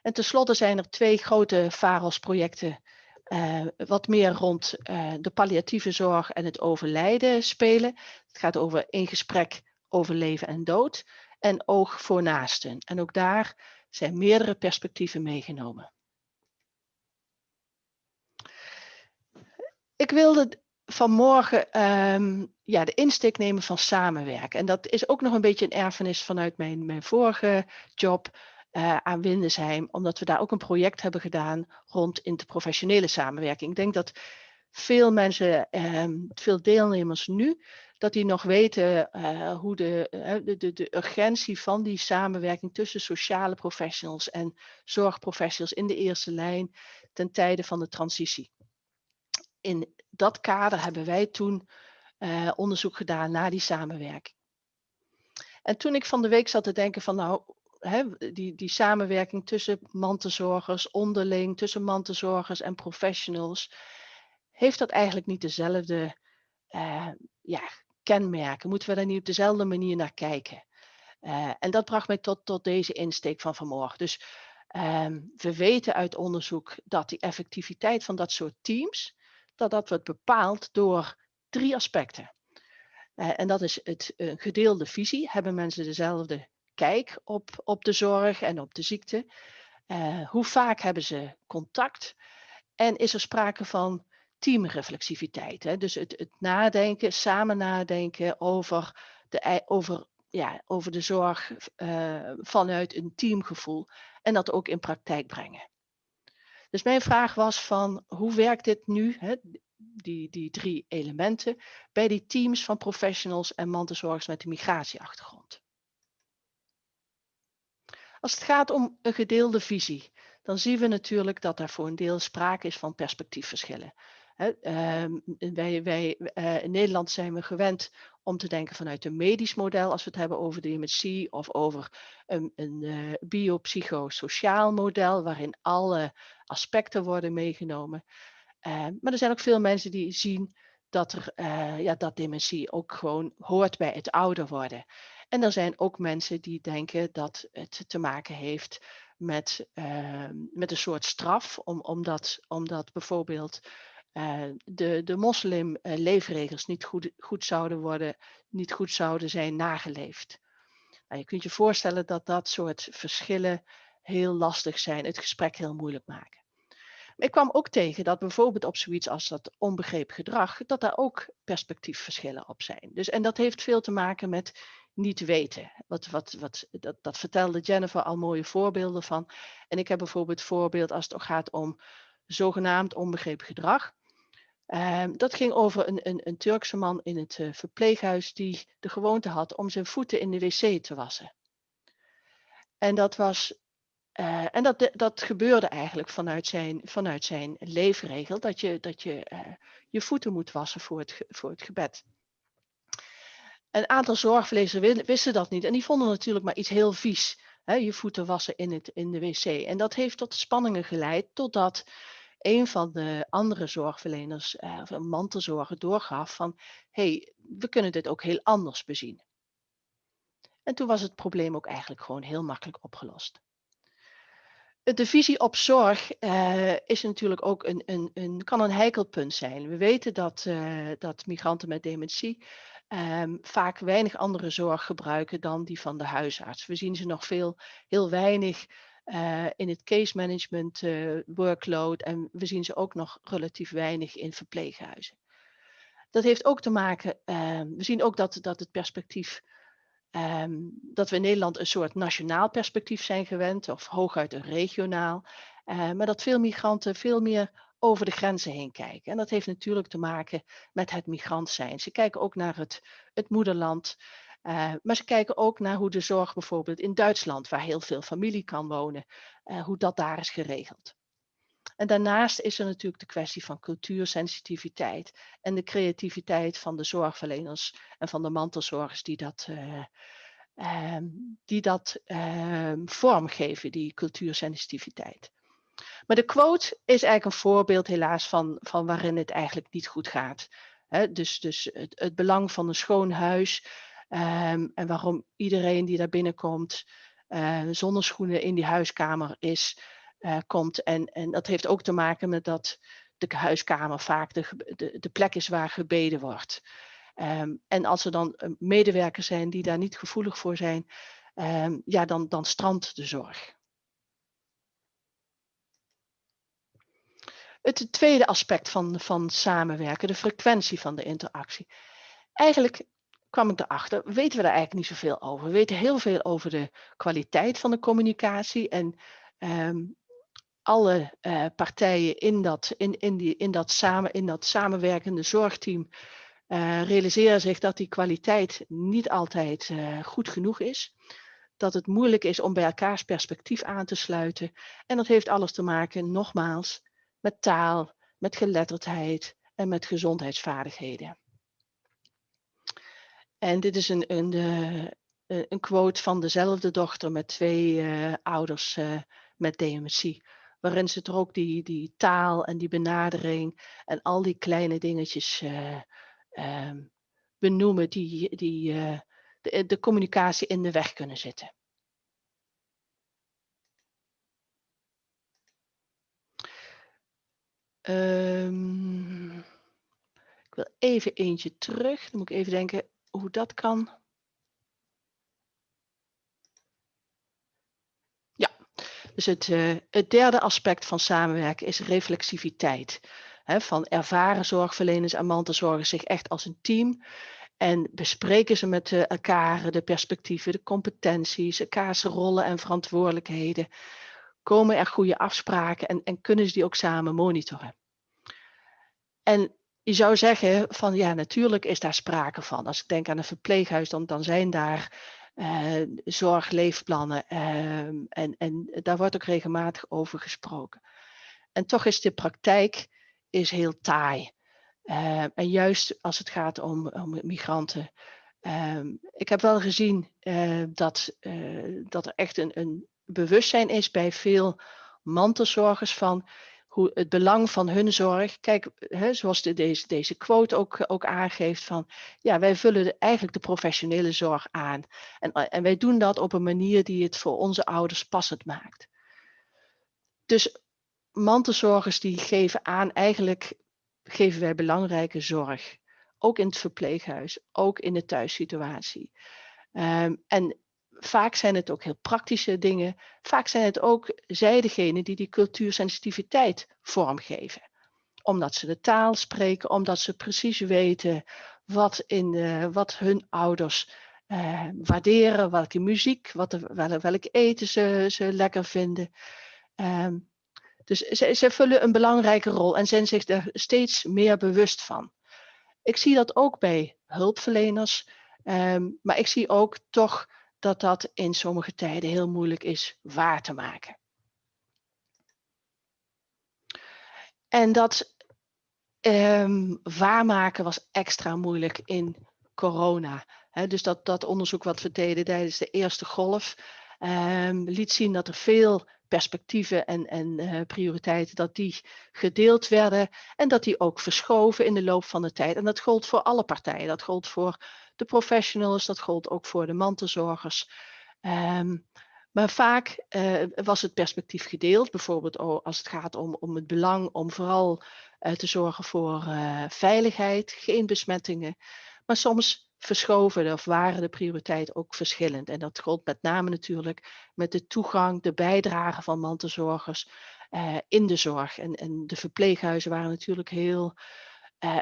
En tenslotte zijn er twee grote VAROS-projecten uh, wat meer rond de palliatieve zorg en het overlijden spelen. Het gaat over in gesprek over leven en dood en oog voor naasten. En ook daar zijn meerdere perspectieven meegenomen. Ik wilde vanmorgen um, ja, de insteek nemen van samenwerken. En dat is ook nog een beetje een erfenis vanuit mijn, mijn vorige job uh, aan Windesheim, omdat we daar ook een project hebben gedaan rond interprofessionele samenwerking. Ik denk dat veel mensen, um, veel deelnemers nu, dat die nog weten uh, hoe de, uh, de, de, de, urgentie van die samenwerking tussen sociale professionals en zorgprofessionals in de eerste lijn ten tijde van de transitie in dat kader hebben wij toen onderzoek gedaan naar die samenwerking. En toen ik van de week zat te denken van nou, die, die samenwerking tussen mantelzorgers, onderling, tussen mantelzorgers en professionals, heeft dat eigenlijk niet dezelfde uh, ja, kenmerken? Moeten we daar niet op dezelfde manier naar kijken? Uh, en dat bracht mij tot, tot deze insteek van vanmorgen. Dus um, we weten uit onderzoek dat die effectiviteit van dat soort teams, dat dat wordt bepaald door drie aspecten. Uh, en dat is het gedeelde visie. Hebben mensen dezelfde kijk op, op de zorg en op de ziekte? Uh, hoe vaak hebben ze contact? En is er sprake van teamreflexiviteit? Hè? Dus het, het nadenken, samen nadenken over de, over, ja, over de zorg vanuit een teamgevoel en dat ook in praktijk brengen. Dus mijn vraag was van hoe werkt dit nu, hè, die, die drie elementen, bij die teams van professionals en mantelzorgers met een migratieachtergrond? Als het gaat om een gedeelde visie, dan zien we natuurlijk dat er voor een deel sprake is van perspectiefverschillen. Ehm, wij, wij, uh, in Nederland zijn we gewend om te denken vanuit een medisch model, als we het hebben over dementie of over een, een uh, biopsychosociaal model, waarin alle aspecten worden meegenomen. Uh, maar er zijn ook veel mensen die zien dat, er, uh, ja, dat dementie ook gewoon hoort bij het ouder worden. En er zijn ook mensen die denken dat het te maken heeft met, ehm, met een soort straf, om, omdat, omdat bijvoorbeeld uh, de, de moslim-leefregels uh, niet goed, goed zouden worden, niet goed zouden zijn nageleefd. Nou, je kunt je voorstellen dat dat soort verschillen heel lastig zijn, het gesprek heel moeilijk maken. Maar ik kwam ook tegen dat bijvoorbeeld op zoiets als dat onbegrepen gedrag, dat daar ook perspectiefverschillen op zijn. Dus, en dat heeft veel te maken met niet weten. Wat, wat, wat, dat, dat vertelde Jennifer al mooie voorbeelden van. En ik heb bijvoorbeeld voorbeeld als het gaat om zogenaamd onbegrepen gedrag. Um, dat ging over een, een, een, Turkse man in het uh, verpleeghuis die de gewoonte had om zijn voeten in de wc te wassen. En dat, was, uh, en dat, dat gebeurde eigenlijk vanuit zijn, vanuit zijn leefregel, dat je, dat je uh, je voeten moet wassen voor het, voor het gebed. Een aantal zorgverleners wisten dat niet en die vonden natuurlijk maar iets heel vies. Hè, je voeten wassen in, het, in de wc. En dat heeft tot spanningen geleid totdat een van de andere zorgverleners, uh, een mantelzorger, doorgaf van hé, hey, we kunnen dit ook heel anders bezien. En toen was het probleem ook eigenlijk gewoon heel makkelijk opgelost. De visie op zorg uh, is natuurlijk ook een, een, een, kan een heikelpunt zijn. We weten dat, uh, dat migranten met dementie um, vaak weinig andere zorg gebruiken dan die van de huisarts. We zien ze nog veel, heel weinig uh, in het case management workload en we zien ze ook nog relatief weinig in verpleeghuizen. Dat heeft ook te maken, ehm, we zien ook dat, dat het perspectief Um, dat we in Nederland een soort nationaal perspectief zijn gewend, of hooguit een regionaal. Uh, maar dat veel migranten veel meer over de grenzen heen kijken. En dat heeft natuurlijk te maken met het migrant zijn. Ze kijken ook naar het, het moederland. Uh, maar ze kijken ook naar hoe de zorg bijvoorbeeld in Duitsland, waar heel veel familie kan wonen, uh, hoe dat daar is geregeld. En daarnaast is er natuurlijk de kwestie van cultuursensitiviteit en de creativiteit van de zorgverleners en van de mantelzorgers die dat, uh, um, die dat uh, vormgeven, die cultuursensitiviteit. Maar de quote is eigenlijk een voorbeeld helaas van, van waarin het eigenlijk niet goed gaat. Dus dus het, belang van een schoon huis um, en waarom iedereen die daar binnenkomt uh, zonder schoenen in die huiskamer is, uh, komt. En, en dat heeft ook te maken met dat de huiskamer vaak de, de, de plek is waar gebeden wordt. Um, en als er dan eh, medewerkers zijn die daar niet gevoelig voor zijn, um, ja, dan, dan strandt de zorg. Het tweede aspect van, van samenwerken, de frequentie van de interactie. Eigenlijk kwam ik erachter, weten we daar eigenlijk niet zoveel over. We weten heel veel over de kwaliteit van de communicatie en um, alle uh, partijen in dat, in, in, die, in, dat samen, in dat samenwerkende zorgteam uh, realiseren zich dat die kwaliteit niet altijd uh, goed genoeg is. Dat het moeilijk is om bij elkaars perspectief aan te sluiten. En dat heeft alles te maken, nogmaals, met taal, met geletterdheid en met gezondheidsvaardigheden. En dit is een, een, een quote van dezelfde dochter met twee ouders met dementie waarin ze toch ook die, die taal en die benadering en al die kleine dingetjes uh, uh, benoemen die, die uh, de, communicatie in de weg kunnen zitten. Um, ik wil even eentje terug. Dan moet ik even denken hoe dat kan. Dus het, uh, het derde aspect van samenwerken is reflexiviteit. Van ervaren zorgverleners en mantelzorgers zich echt als een team. En bespreken ze met uh, elkaar de perspectieven, de competenties, elkaars rollen en verantwoordelijkheden. Komen er goede afspraken en, en kunnen ze die ook samen monitoren. En je zou zeggen van ja, natuurlijk is daar sprake van. Als ik denk aan een verpleeghuis, dan, dan zijn daar zorgleefplannen. Uh, en, en daar wordt ook regelmatig over gesproken. En toch is de praktijk is heel taai. Uh, en juist als het gaat om, om migranten. Ehm, ik heb wel gezien eh, dat, dat er echt een, een bewustzijn is bij veel mantelzorgers van hoe het belang van hun zorg. Kijk, hè, zoals de, deze, deze quote ook, ook aangeeft van ja, wij vullen eigenlijk de professionele zorg aan. En, en wij doen dat op een manier die het voor onze ouders passend maakt. Dus mantelzorgers die geven aan, eigenlijk geven wij belangrijke zorg. Ook in het verpleeghuis, ook in de thuissituatie. Um, en vaak zijn het ook heel praktische dingen. Vaak zijn het ook zij degene die die cultuursensitiviteit vormgeven. Omdat ze de taal spreken, omdat ze precies weten wat, in, wat hun ouders uh, waarderen, welke muziek, wat welk eten ze, ze lekker vinden. Um, dus ze, ze vullen een belangrijke rol en zijn zich er steeds meer bewust van. Ik zie dat ook bij hulpverleners, um, maar ik zie ook toch dat dat in sommige tijden heel moeilijk is waar te maken. En dat um, waarmaken was extra moeilijk in corona. dus dat, dat onderzoek wat we deden tijdens de eerste golf ehm, liet zien dat er veel perspectieven en, en uh, prioriteiten, dat die gedeeld werden en dat die ook verschoven in de loop van de tijd. En dat gold voor alle partijen. Dat gold voor de professionals, dat gold ook voor de mantelzorgers. Um, maar vaak uh, was het perspectief gedeeld, bijvoorbeeld als het gaat om, om het belang om vooral uh, te zorgen voor uh, veiligheid, geen besmettingen. Maar soms verschoven of waren de prioriteiten ook verschillend. En dat gold met name natuurlijk met de toegang, de bijdrage van mantelzorgers in de zorg. En, en de verpleeghuizen waren natuurlijk heel,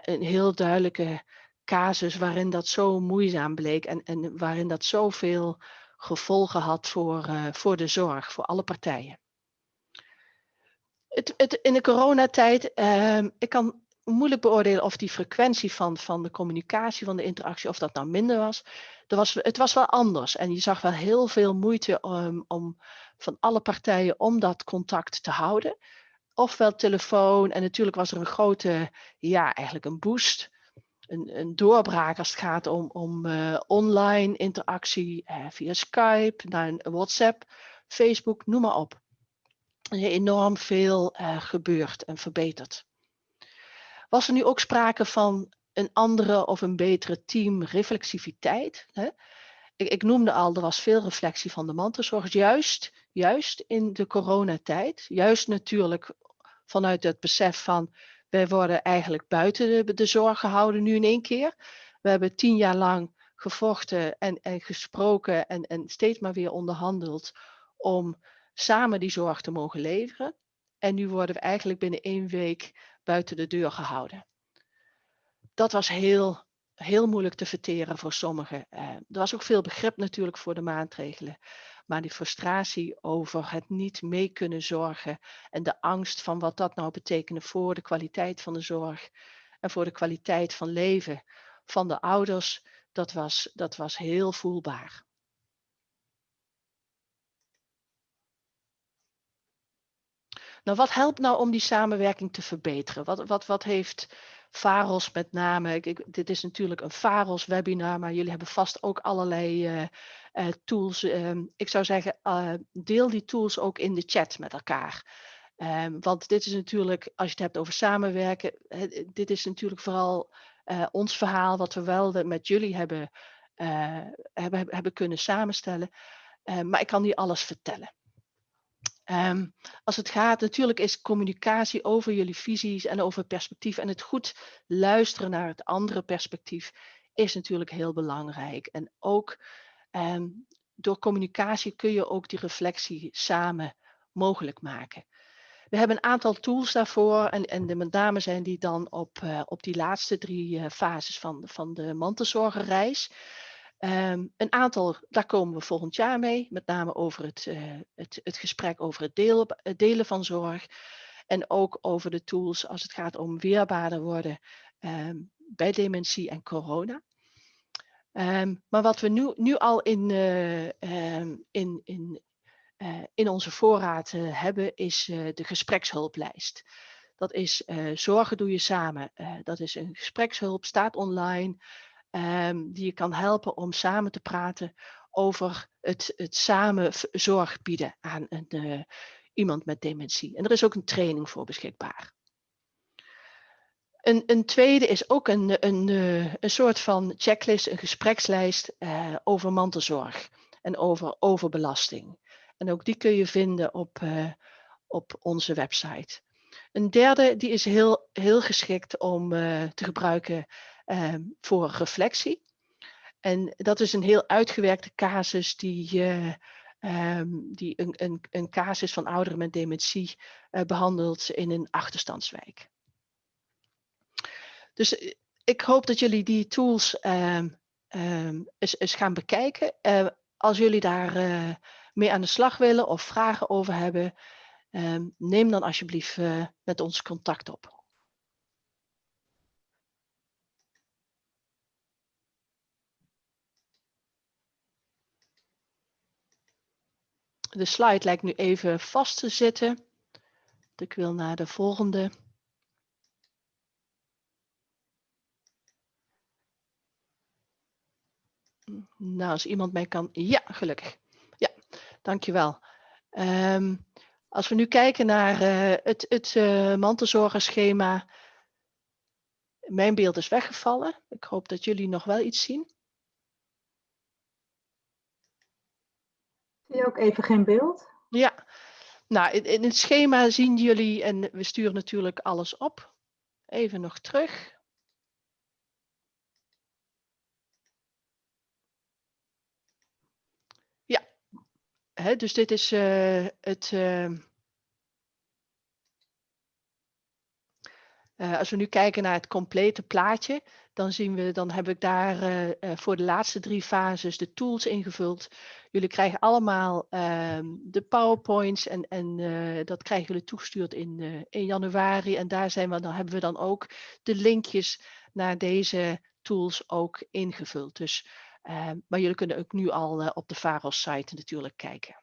een heel duidelijke casus waarin dat zo moeizaam bleek en, en waarin dat zoveel gevolgen had voor, uh, voor de zorg, voor alle partijen. Het, het, in de coronatijd, uh, ik kan moeilijk beoordelen of die frequentie van, van de communicatie, van de interactie, of dat nou minder was. Er was het was wel anders en je zag wel heel veel moeite um, om, van alle partijen om dat contact te houden. Ofwel telefoon en natuurlijk was er een grote, ja eigenlijk een boost een, een doorbraak als het gaat om, om uh, online interactie uh, via Skype, naar WhatsApp, Facebook, noem maar op. Er enorm veel uh, gebeurd en verbeterd. Was er nu ook sprake van een andere of een betere teamreflexiviteit? Ik, ik, noemde al, er was veel reflectie van de mantelzorgers, juist, juist in de coronatijd. Juist natuurlijk vanuit het besef van wij worden eigenlijk buiten de, de zorg gehouden nu in één keer. We hebben tien jaar lang gevochten en, en gesproken en, en steeds maar weer onderhandeld om samen die zorg te mogen leveren. En nu worden we eigenlijk binnen één week buiten de deur gehouden. Dat was heel, heel moeilijk te verteren voor sommigen. Uh, er was ook veel begrip natuurlijk voor de maatregelen. Maar die frustratie over het niet mee kunnen zorgen en de angst van wat dat nou betekende voor de kwaliteit van de zorg en voor de kwaliteit van leven van de ouders, dat was, dat was heel voelbaar. Nou, wat helpt nou om die samenwerking te verbeteren? Wat, wat, wat heeft VAROS met name? Ik, dit is natuurlijk een VAROS webinar, maar jullie hebben vast ook allerlei uh, uh, tools. Ehm, ik zou zeggen, uh, deel die tools ook in de chat met elkaar. Um, want dit is natuurlijk, als je het hebt over samenwerken, dit is natuurlijk vooral ons verhaal wat we wel met jullie hebben, hebben, hebben kunnen samenstellen. maar ik kan niet alles vertellen. Um, als het gaat, natuurlijk is communicatie over jullie visies en over perspectief en het goed luisteren naar het andere perspectief is natuurlijk heel belangrijk. En ook um, door communicatie kun je ook die reflectie samen mogelijk maken. We hebben een aantal tools daarvoor en, en de, met name zijn die dan op, uh, op die laatste drie uh, fases van, van de mantelzorgerreis. Um, een aantal, daar komen we volgend jaar mee, met name over het, uh, het, het gesprek over het, deel, het, delen van zorg. En ook over de tools als het gaat om weerbaarder worden um, bij dementie en corona. Um, maar wat we nu, nu al in, uh, in, in, uh, in onze voorraad hebben, is de gesprekshulplijst. Dat is Zorgen doe je samen. dat is een gesprekshulp, staat online um, die je kan helpen om samen te praten over het, het samen zorg bieden aan een, uh, iemand met dementie. En er is ook een training voor beschikbaar. Een, een tweede is ook een, een, uh, een soort van checklist, een gesprekslijst uh, over mantelzorg en over overbelasting. En ook die kun je vinden op, op onze website. Een derde, die is heel, heel geschikt om te gebruiken um, voor reflectie. En dat is een heel uitgewerkte casus die, uh, um, die een, een, een, casus van ouderen met dementie uh, behandelt in een achterstandswijk. Dus eh, ik hoop dat jullie die tools um, eens, eens, gaan bekijken. Als jullie daar mee aan de slag willen of vragen over hebben, neem dan alsjeblieft met ons contact op. De slide lijkt nu even vast te zitten. Ik wil naar de volgende. Nou, als iemand mij kan... Ja, gelukkig. Ja, dankjewel. Um, als we nu kijken naar uh, het, het uh, mantelzorgerschema. Mijn beeld is weggevallen. Ik hoop dat jullie nog wel iets zien. Zie je ook even geen beeld? Ja, nou in, in het schema zien jullie, en we sturen natuurlijk alles op. Even nog terug. Hè, dus dit is uh, het. Uh, uh, als we nu kijken naar het complete plaatje, dan zien we, dan heb ik daar voor de laatste drie fases de tools ingevuld. Jullie krijgen allemaal ehm, de PowerPoints en, en dat krijgen jullie toegestuurd in, januari. En daar zijn we, dan hebben we dan ook de linkjes naar deze tools ook ingevuld. Dus Ehm, maar jullie kunnen ook nu al op de VAROS site natuurlijk kijken.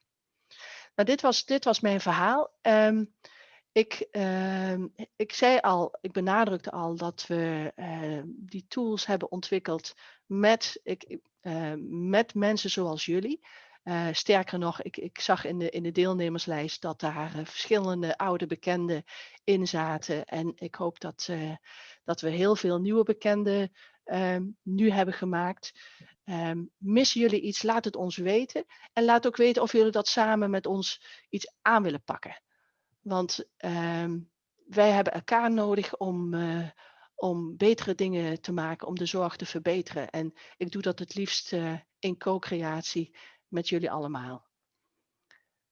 Nou, dit was, dit was mijn verhaal. Um, ik, uh, ik zei al, ik benadrukte al dat we uh, die tools hebben ontwikkeld met, ik, met mensen zoals jullie. Uh, sterker nog, ik, ik, zag in de, in de deelnemerslijst dat daar uh, verschillende oude bekenden in zaten. En ik hoop dat, uh, dat we heel veel nieuwe bekenden ehm, nu hebben gemaakt. Um, missen jullie iets? Laat het ons weten. En laat ook weten of jullie dat samen met ons iets aan willen pakken. Want um, wij hebben elkaar nodig om, uh, om betere dingen te maken, om de zorg te verbeteren. En ik doe dat het liefst uh, in co-creatie met jullie allemaal.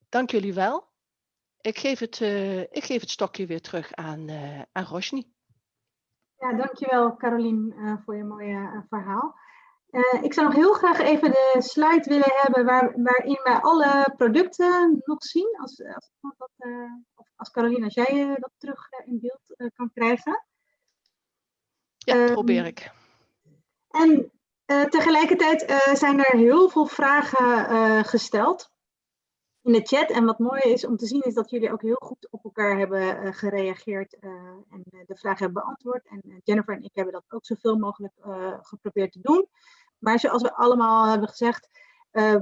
Dank jullie wel. Ik geef het, uh, ik geef het stokje weer terug aan, aan Roshni. Ja, dankjewel Carolien voor je mooie verhaal. Uh, ik zou nog heel graag even de slide willen hebben waar, waarin wij alle producten nog zien. Als, als, dat, uh, als Caroline, als jij uh, dat terug in beeld kan krijgen. Ja, um, probeer ik. En tegelijkertijd zijn er heel veel vragen gesteld in de chat. En wat mooi is om te zien is dat jullie ook heel goed op elkaar hebben gereageerd en de vragen hebben beantwoord. En Jennifer en ik hebben dat ook zoveel mogelijk geprobeerd te doen. Maar zoals we allemaal hebben gezegd,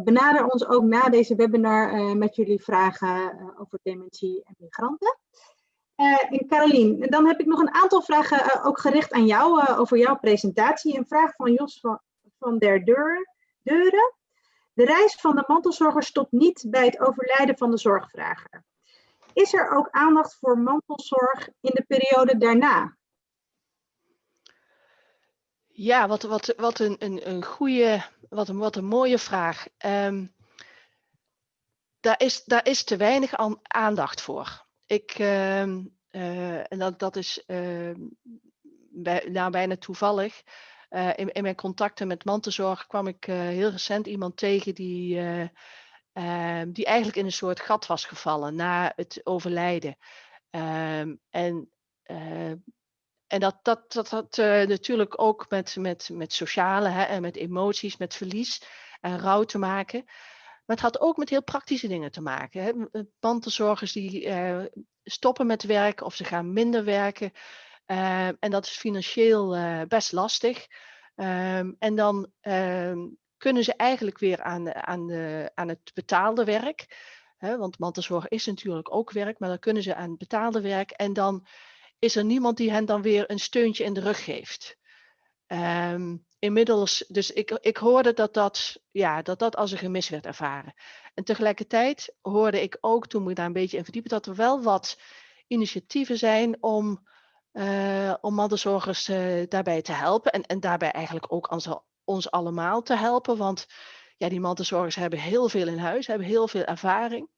benader ons ook na deze webinar met jullie vragen over dementie en migranten. en Carolien, dan heb ik nog een aantal vragen ook gericht aan jou over jouw presentatie. Een vraag van Jos van, van der Deur, Deuren. De reis van de mantelzorger stopt niet bij het overlijden van de zorgvrager. Is er ook aandacht voor mantelzorg in de periode daarna? Ja, wat, wat, wat een, een, een goede, wat een, wat een mooie vraag. Um, daar, is, daar is te weinig aandacht voor. Ik, uh, uh, en dat, dat is uh, nou, bijna toevallig. Eh, in, in mijn contacten met mantelzorg kwam ik eh, heel recent iemand tegen die, ehm, die eigenlijk in een soort gat was gevallen na het overlijden. Um, en en dat, dat, dat uh, natuurlijk ook met, met, met sociale hè, en met emoties, met verlies en rouw te maken. Maar het had ook met heel praktische dingen te maken. Hè. Mantelzorgers die stoppen met werken of ze gaan minder werken. Uh, en dat is financieel best lastig. Um, en dan ehm, kunnen ze eigenlijk weer aan, aan, de, aan het betaalde werk. Hè, want mantelzorg is natuurlijk ook werk, maar dan kunnen ze aan het betaalde werk. En dan is er niemand die hen dan weer een steuntje in de rug geeft. Inmiddels, dus ik, ik hoorde dat dat, ja, dat dat als een gemis werd ervaren. En tegelijkertijd hoorde ik ook, toen ik daar een beetje in verdiepen, dat er wel wat initiatieven zijn om, uh, om mantelzorgers uh, daarbij te helpen. En, en daarbij eigenlijk ook ons, ons allemaal te helpen. Want ja, die mantelzorgers hebben heel veel in huis, hebben heel veel ervaring.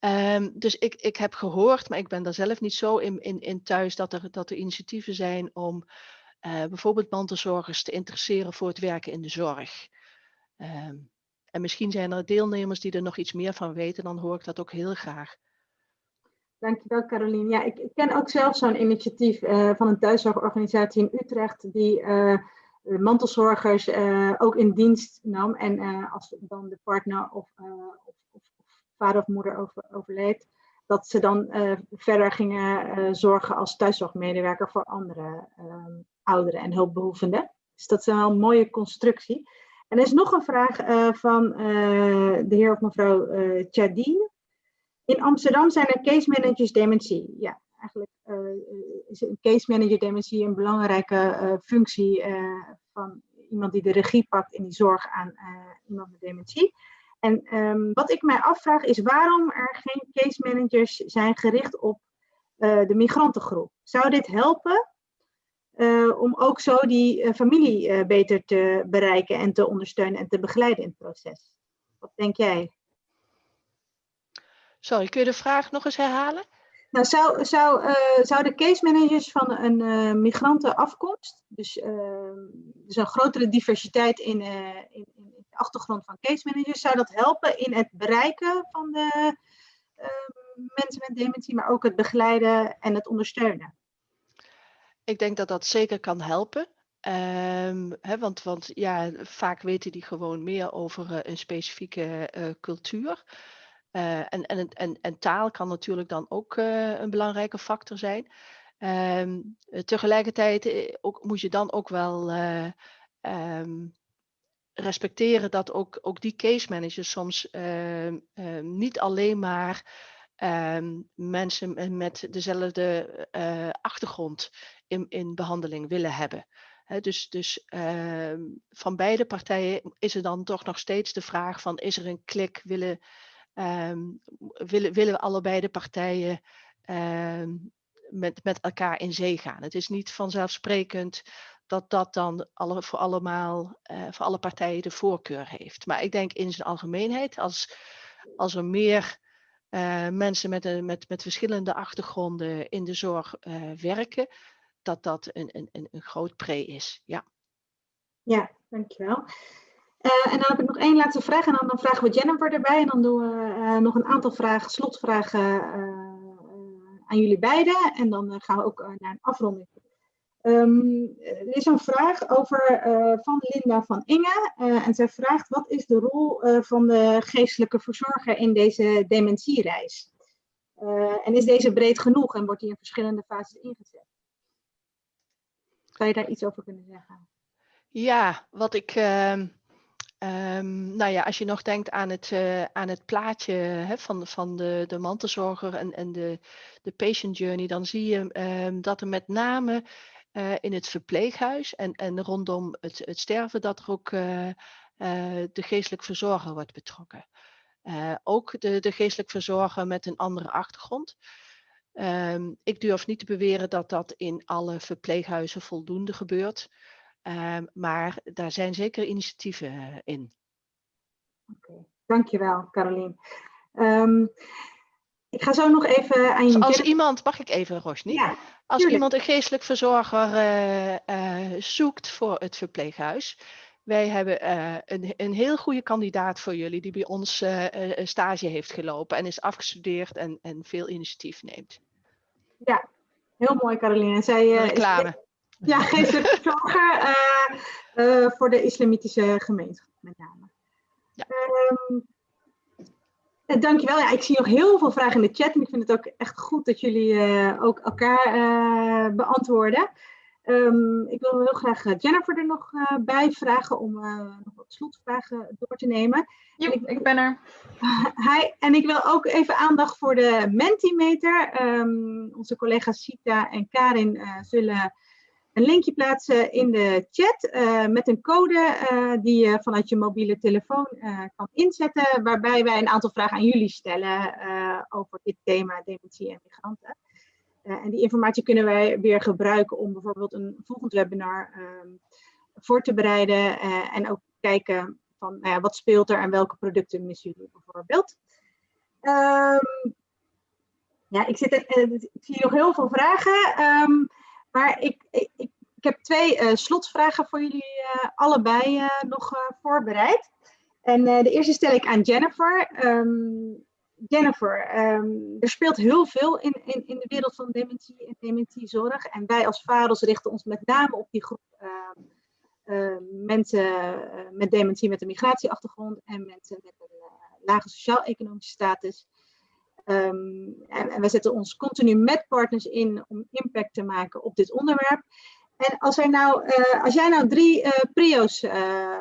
Um, dus ik, ik heb gehoord, maar ik ben daar zelf niet zo in, in, in thuis, dat er, dat er initiatieven zijn om uh, bijvoorbeeld mantelzorgers te interesseren voor het werken in de zorg. Um, en misschien zijn er deelnemers die er nog iets meer van weten, dan hoor ik dat ook heel graag. Dankjewel Caroline. Ja, ik, ken ook zelf zo'n initiatief uh, van een thuiszorgorganisatie in Utrecht die uh, mantelzorgers ook in dienst nam. En als dan de partner of, of vader of moeder over, overleed, dat ze dan verder gingen zorgen als thuiszorgmedewerker voor andere ouderen en hulpbehoevenden. Dus dat is wel een mooie constructie. En er is nog een vraag van de heer of mevrouw Chadine. In Amsterdam zijn er case managers dementie. Ja, eigenlijk is een case manager dementie een belangrijke functie van iemand die de regie pakt in die zorg aan iemand met dementie. En ehm, wat ik mij afvraag is waarom er geen case managers zijn gericht op de migrantengroep. Zou dit helpen om ook zo die familie beter te bereiken en te ondersteunen en te begeleiden in het proces? Wat denk jij? Sorry, kun je de vraag nog eens herhalen? Nou, zou, zou, zou de case managers van een migrantenafkomst, dus, ehm, dus een grotere diversiteit in, in, achtergrond van case managers, zou dat helpen in het bereiken van de ehm, mensen met dementie, maar ook het begeleiden en het ondersteunen? Ik denk dat dat zeker kan helpen. Um, want, want ja, vaak weten die gewoon meer over uh, een specifieke uh, cultuur. Uh, en, en, en, en, taal kan natuurlijk dan ook een belangrijke factor zijn. Um, tegelijkertijd ook, moet je dan ook wel um, respecteren dat ook, ook die case managers soms uh, niet alleen maar mensen met dezelfde eh, achtergrond in, in behandeling willen hebben. He, dus dus ehm, van beide partijen is er dan toch nog steeds de vraag van is er een klik, willen, willen, willen allebei de partijen met, met elkaar in zee gaan. Het is niet vanzelfsprekend dat dat dan alle, voor, allemaal, uh, voor alle partijen de voorkeur heeft. Maar ik denk in zijn algemeenheid, als, als er meer uh, mensen met, een, met, met verschillende achtergronden in de zorg uh, werken, dat dat een, een, een groot pre is. Ja, ja dankjewel. Uh, en dan heb ik nog één laatste vraag en dan, dan vragen we Jennifer erbij en dan doen we nog een aantal vragen, slotvragen aan jullie beiden en dan gaan we ook naar een afronding. Um, er is een vraag over, van Linda van Inge. En zij vraagt, wat is de rol van de geestelijke verzorger in deze dementiereis? en is deze breed genoeg en wordt die in verschillende fases ingezet? Zou je daar iets over kunnen zeggen? Ja, wat ik... Um, nou ja, als je nog denkt aan het, aan het plaatje hè, van, van de, de mantelzorger en, en de, de patient journey, dan zie je um, dat er met name uh, in het verpleeghuis en, en rondom het, het sterven dat er ook uh, de geestelijk verzorger wordt betrokken. ook de, de geestelijk verzorger met een andere achtergrond. Um, ik durf niet te beweren dat dat in alle verpleeghuizen voldoende gebeurt. Um, maar daar zijn zeker initiatieven in. Oké, okay. dankjewel Carolien. Um, ik ga zo nog even aan je... Als iemand, mag ik even Rosny? Ja. Als iemand een geestelijk verzorger uh, uh, zoekt voor het verpleeghuis. Wij hebben uh, een, een heel goede kandidaat voor jullie die bij ons stage heeft gelopen en is afgestudeerd en, en veel initiatief neemt. Ja, heel mooi Caroline. Zij, Reclame. Ja, geestelijk verzorger voor de islamitische gemeenschap met name. Ja. Um, dankjewel. Ja, ik zie nog heel veel vragen in de chat en ik vind het ook echt goed dat jullie uh, ook elkaar beantwoorden. Um, ik wil heel graag Jennifer er nog bij vragen om nog wat slotvragen door te nemen. Ja, ik, ik, ben er. Hi, en ik wil ook even aandacht voor de Mentimeter. Um, onze collega's Sita en Karin zullen een linkje plaatsen in de chat uh, met een code uh, die je vanuit je mobiele telefoon uh, kan inzetten, waarbij wij een aantal vragen aan jullie stellen over dit thema dementie en migranten. en die informatie kunnen wij weer gebruiken om bijvoorbeeld een volgend webinar um, voor te bereiden en ook kijken van nou wat speelt er en welke producten missen jullie bijvoorbeeld. Um, ja, ik, zit ik zie nog heel veel vragen. Um, maar ik, ik, ik heb twee uh, slotvragen voor jullie uh, allebei uh, nog voorbereid. En de eerste stel ik aan Jennifer. Um, Jennifer, um, er speelt heel veel in, in, in de wereld van dementie en dementiezorg. En wij als VAROS richten ons met name op die groep ehm, mensen met dementie met een migratieachtergrond en mensen met een lage sociaal-economische status. Um, en, we zetten ons continu met partners in om impact te maken op dit onderwerp. En als, nou, uh, als jij nou drie uh, prio's uh,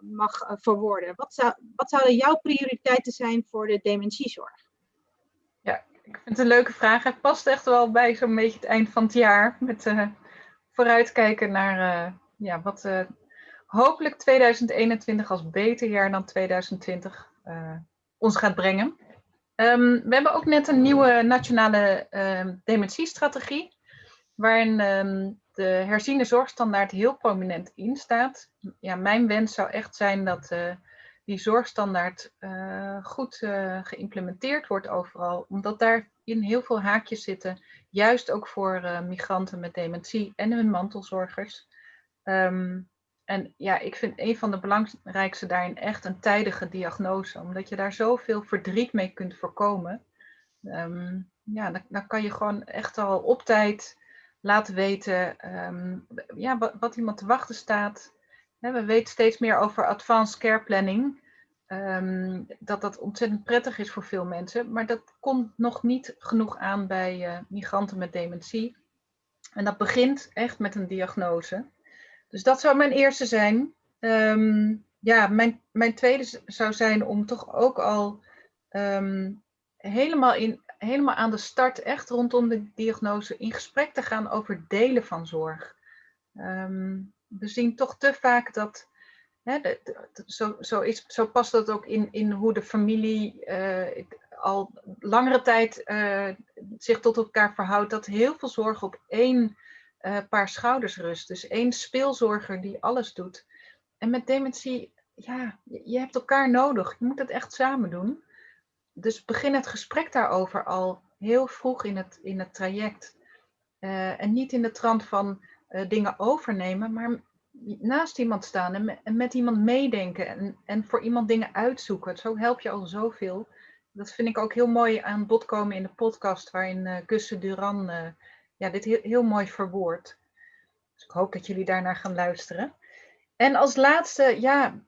mag verwoorden. Wat, zou, wat zouden jouw prioriteiten zijn voor de dementiezorg? Ja, ik vind het een leuke vraag. Het past echt wel bij zo'n beetje het eind van het jaar. Met vooruitkijken naar ja, wat hopelijk 2021 als beter jaar dan 2020 ons gaat brengen. Um, we hebben ook net een nieuwe nationale um, dementiestrategie, waarin um, de herziene zorgstandaard heel prominent in staat. Ja, mijn wens zou echt zijn dat uh, die zorgstandaard uh, goed uh, geïmplementeerd wordt overal, omdat daarin heel veel haakjes zitten, juist ook voor migranten met dementie en hun mantelzorgers. En ja, ik vind een van de belangrijkste daarin echt een tijdige diagnose, omdat je daar zoveel verdriet mee kunt voorkomen. Um, ja, dan, dan, kan je gewoon echt al op tijd laten weten um, ja, wat, iemand te wachten staat. we weten steeds meer over advanced care planning. Um, dat dat ontzettend prettig is voor veel mensen, maar dat komt nog niet genoeg aan bij uh, migranten met dementie. En dat begint echt met een diagnose. Dus dat zou mijn eerste zijn. Um, ja, mijn, mijn tweede zou zijn om toch ook al um, helemaal, in, helemaal aan de start, echt rondom de diagnose, in gesprek te gaan over delen van zorg. Um, we zien toch te vaak dat, zo, zo, is, zo past dat ook in, in hoe de familie uh, al langere tijd uh, zich tot elkaar verhoudt, dat heel veel zorg op één uh, paar schouders rust. Dus één speelzorger die alles doet. En met dementie, ja, je hebt elkaar nodig. Je moet het echt samen doen. Dus begin het gesprek daarover al heel vroeg in het, in het traject. Uh, en niet in de trant van uh, dingen overnemen, maar naast iemand staan en met, iemand meedenken en, en voor iemand dingen uitzoeken. Zo help je al zoveel. Dat vind ik ook heel mooi aan bod komen in de podcast waarin uh, Duran ja, dit heel, mooi verwoord. Dus ik hoop dat jullie daarnaar gaan luisteren. En als laatste, ja,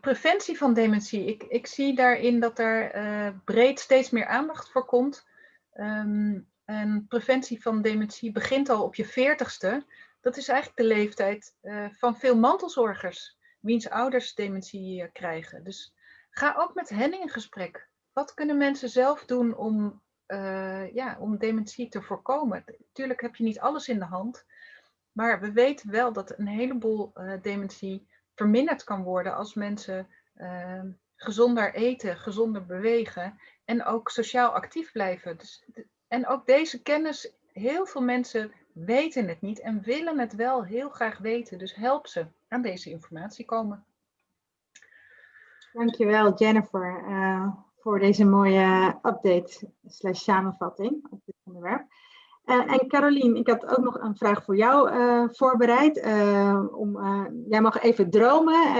preventie van dementie. Ik, ik zie daarin dat er uh, breed steeds meer aandacht voor komt. Um, en preventie van dementie begint al op je veertigste. Dat is eigenlijk de leeftijd uh, van veel mantelzorgers, wiens ouders dementie uh, krijgen. Dus ga ook met hen in gesprek. Wat kunnen mensen zelf doen om uh, ja, om dementie te voorkomen. Tuurlijk heb je niet alles in de hand, maar we weten wel dat een heleboel uh, dementie verminderd kan worden als mensen uh, gezonder eten, gezonder bewegen en ook sociaal actief blijven. Dus, en ook deze kennis, heel veel mensen weten het niet en willen het wel heel graag weten. Dus help ze aan deze informatie komen. Dankjewel Jennifer. Uh, voor deze mooie update slash samenvatting op dit onderwerp. Uh, en Carolien, ik had ook nog een vraag voor jou uh, voorbereid. Uh, om, jij mag even dromen.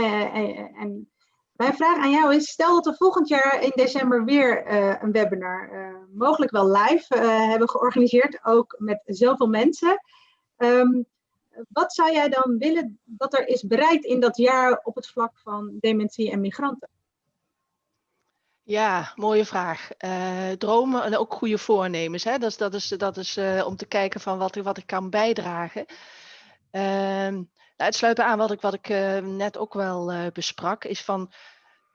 en mijn vraag aan jou is, stel dat we volgend jaar in december weer een webinar, mogelijk wel live, hebben georganiseerd, ook met zoveel mensen. Um, wat zou jij dan willen dat er is bereikt in dat jaar op het vlak van dementie en migranten? Ja, mooie vraag. Uh, dromen en ook goede voornemens. Hè? Dat is, dat is, dat is uh, om te kijken van wat, wat ik kan bijdragen. Uh, nou, het sluit aan wat ik, wat ik uh, net ook wel besprak, is van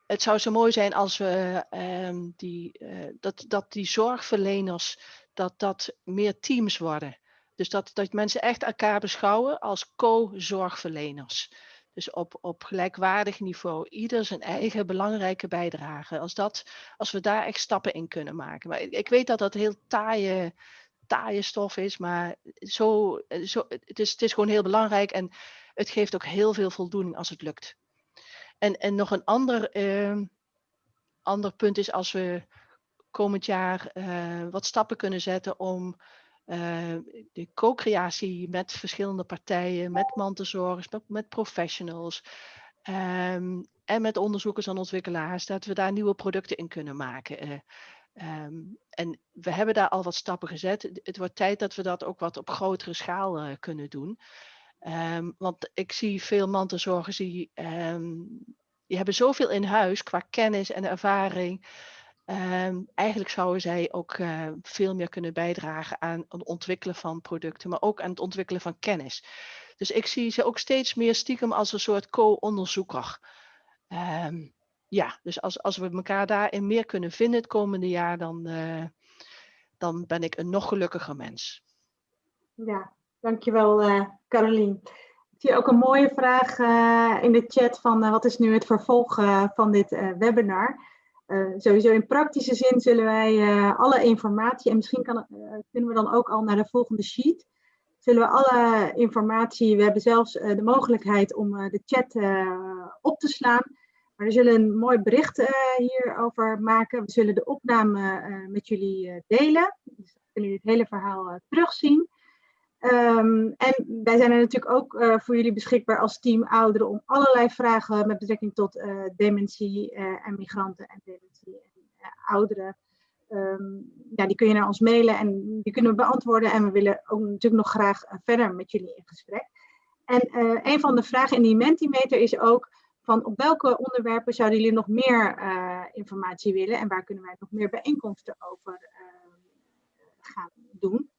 het zou zo mooi zijn als we ehm, die, dat, dat die zorgverleners, dat dat meer teams worden. Dus dat, dat mensen echt elkaar beschouwen als co-zorgverleners. Dus op, op gelijkwaardig niveau, ieder zijn eigen belangrijke bijdrage. Als, dat, als we daar echt stappen in kunnen maken. Maar ik weet dat dat heel taaie, taaie stof is, maar zo, zo, het, is, het is gewoon heel belangrijk en het geeft ook heel veel voldoening als het lukt. En, en nog een ander, uh, ander punt is als we komend jaar uh, wat stappen kunnen zetten om de co-creatie met verschillende partijen, met mantelzorgers, met, professionals um, en met onderzoekers en ontwikkelaars, dat we daar nieuwe producten in kunnen maken. Uh, um, en we hebben daar al wat stappen gezet. Het wordt tijd dat we dat ook wat op grotere schaal uh, kunnen doen. Um, want ik zie veel mantelzorgers die, die hebben zoveel in huis qua kennis en ervaring. Um, eigenlijk zouden zij ook uh, veel meer kunnen bijdragen aan het ontwikkelen van producten, maar ook aan het ontwikkelen van kennis. Dus ik zie ze ook steeds meer stiekem als een soort co-onderzoeker. ehm, ja, dus als, als we elkaar daarin meer kunnen vinden het komende jaar, dan, eh, dan ben ik een nog gelukkiger mens. Ja, dankjewel uh, Carolien. Ik zie ook een mooie vraag in de chat van wat is nu het vervolg van dit webinar. Sowieso in praktische zin zullen wij alle informatie, en misschien kan, kunnen we dan ook al naar de volgende sheet, zullen we alle informatie, we hebben zelfs de mogelijkheid om de chat op te slaan. Maar we zullen een mooi bericht hierover maken. We zullen de opname met jullie delen. Dus kunnen jullie het hele verhaal terugzien. Um, en wij zijn er natuurlijk ook uh, voor jullie beschikbaar als team ouderen om allerlei vragen met betrekking tot uh, dementie uh, en migranten en dementie en ouderen. Um, ja, die kun je naar ons mailen en die kunnen we beantwoorden. En we willen ook natuurlijk nog graag verder met jullie in gesprek. En een van de vragen in die Mentimeter is ook van op welke onderwerpen zouden jullie nog meer informatie willen en waar kunnen wij nog meer bijeenkomsten over gaan doen.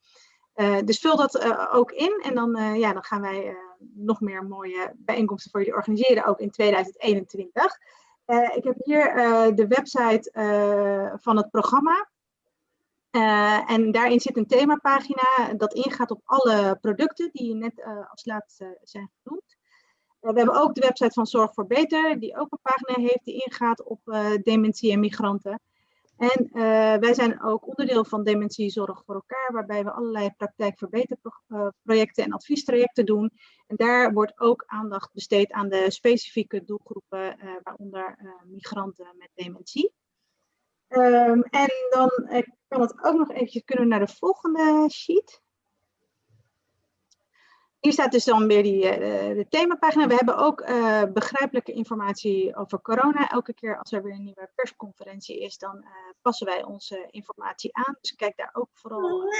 Uh, dus vul dat uh, ook in en dan, uh, ja, dan gaan wij nog meer mooie bijeenkomsten voor jullie organiseren, ook in 2021. ik heb hier de website van het programma. en daarin zit een themapagina dat ingaat op alle producten die net als laatste zijn genoemd. we hebben ook de website van Zorg voor Beter, die ook een pagina heeft die ingaat op dementie en migranten. En uh, wij zijn ook onderdeel van Dementiezorg voor elkaar, waarbij we allerlei praktijkverbeterprojecten en adviestrajecten doen. En daar wordt ook aandacht besteed aan de specifieke doelgroepen, uh, waaronder uh, migranten met dementie. Um, en dan kan het ook nog eventjes kunnen naar de volgende sheet. Hier staat dus dan weer die, uh, de themapagina. We hebben ook uh, begrijpelijke informatie over corona. Elke keer als er weer een nieuwe persconferentie is, dan uh, passen wij onze informatie aan. Dus kijk daar ook vooral op.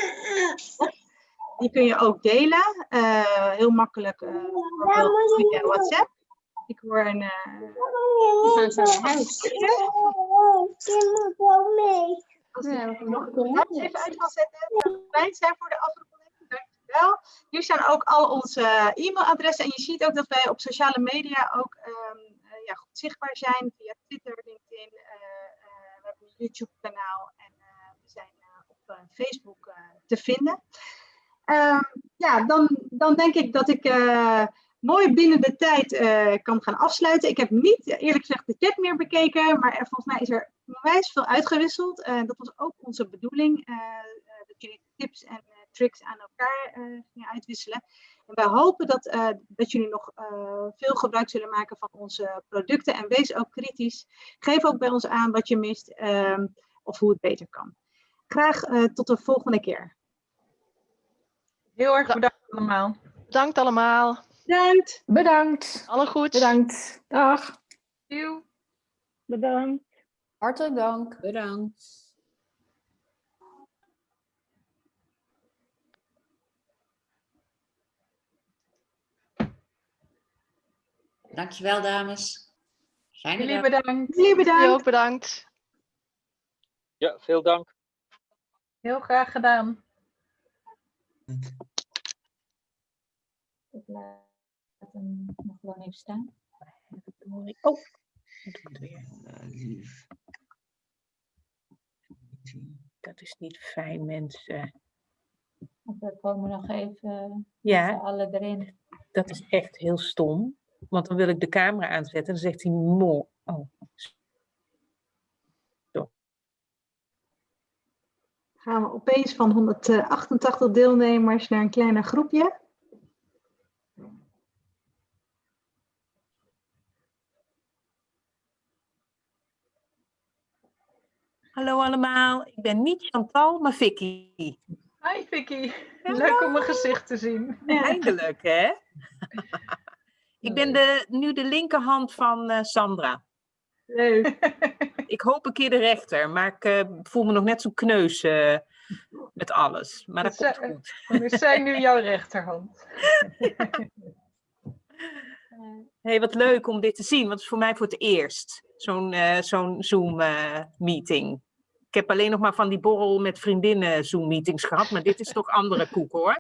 Die kun je ook delen. heel makkelijk bijvoorbeeld via WhatsApp. Ik hoor een... We gaan zo huis. Als ik nog een even uit kan zetten, fijn zijn voor de afronding wel. Hier staan ook al onze e-mailadressen. En je ziet ook dat wij op sociale media ook um, uh, ja, goed zichtbaar zijn. Via Twitter, LinkedIn. Uh, uh, we hebben een YouTube kanaal. En we zijn op Facebook te vinden. Um, ja, dan, dan denk ik dat ik mooi binnen de tijd kan gaan afsluiten. Ik heb niet eerlijk gezegd de chat meer bekeken. Maar volgens mij is er onwijs veel uitgewisseld. dat was ook onze bedoeling. dat jullie tips en tricks aan elkaar uh, gingen uitwisselen. En wij hopen dat, uh, dat jullie nog uh, veel gebruik zullen maken van onze producten. En wees ook kritisch. Geef ook bij ons aan wat je mist um, of hoe het beter kan. Graag tot de volgende keer. Heel erg bedankt allemaal. Bedankt allemaal. Bedankt. Bedankt. Alle goed. Bedankt. Dag. Bedankt. Hartelijk dank. Bedankt. Dankjewel, dames. Fijne Jullie dag. bedankt. Jullie bedankt. Ook bedankt. Ja, veel dank. Heel graag gedaan. Ik laat hem nog gewoon even staan. Oh, doe het weer. Dat is niet fijn, mensen. We komen nog even ja, alle erin. Dat is echt heel stom. Want dan wil ik de camera aanzetten en dan zegt hij mo. Oh. Zo. Gaan we opeens van 188 deelnemers naar een kleiner groepje. Hallo allemaal, ik ben niet Chantal, maar Vicky. Hi Vicky, leuk om mijn gezicht te zien. Eindelijk hè? Ik ben de, nu de linkerhand van uh, Sandra. Leuk. ik hoop een keer de rechter, maar ik uh, voel me nog net zo kneus uh, met alles. Maar dat, dat komt goed. We zijn nu jouw rechterhand. hey, wat leuk om dit te zien, want het is voor mij voor het eerst. Zo'n zo'n Zoom-meeting. ik heb alleen nog maar van die borrel met vriendinnen Zoom-meetings gehad, maar dit is toch andere koek hoor.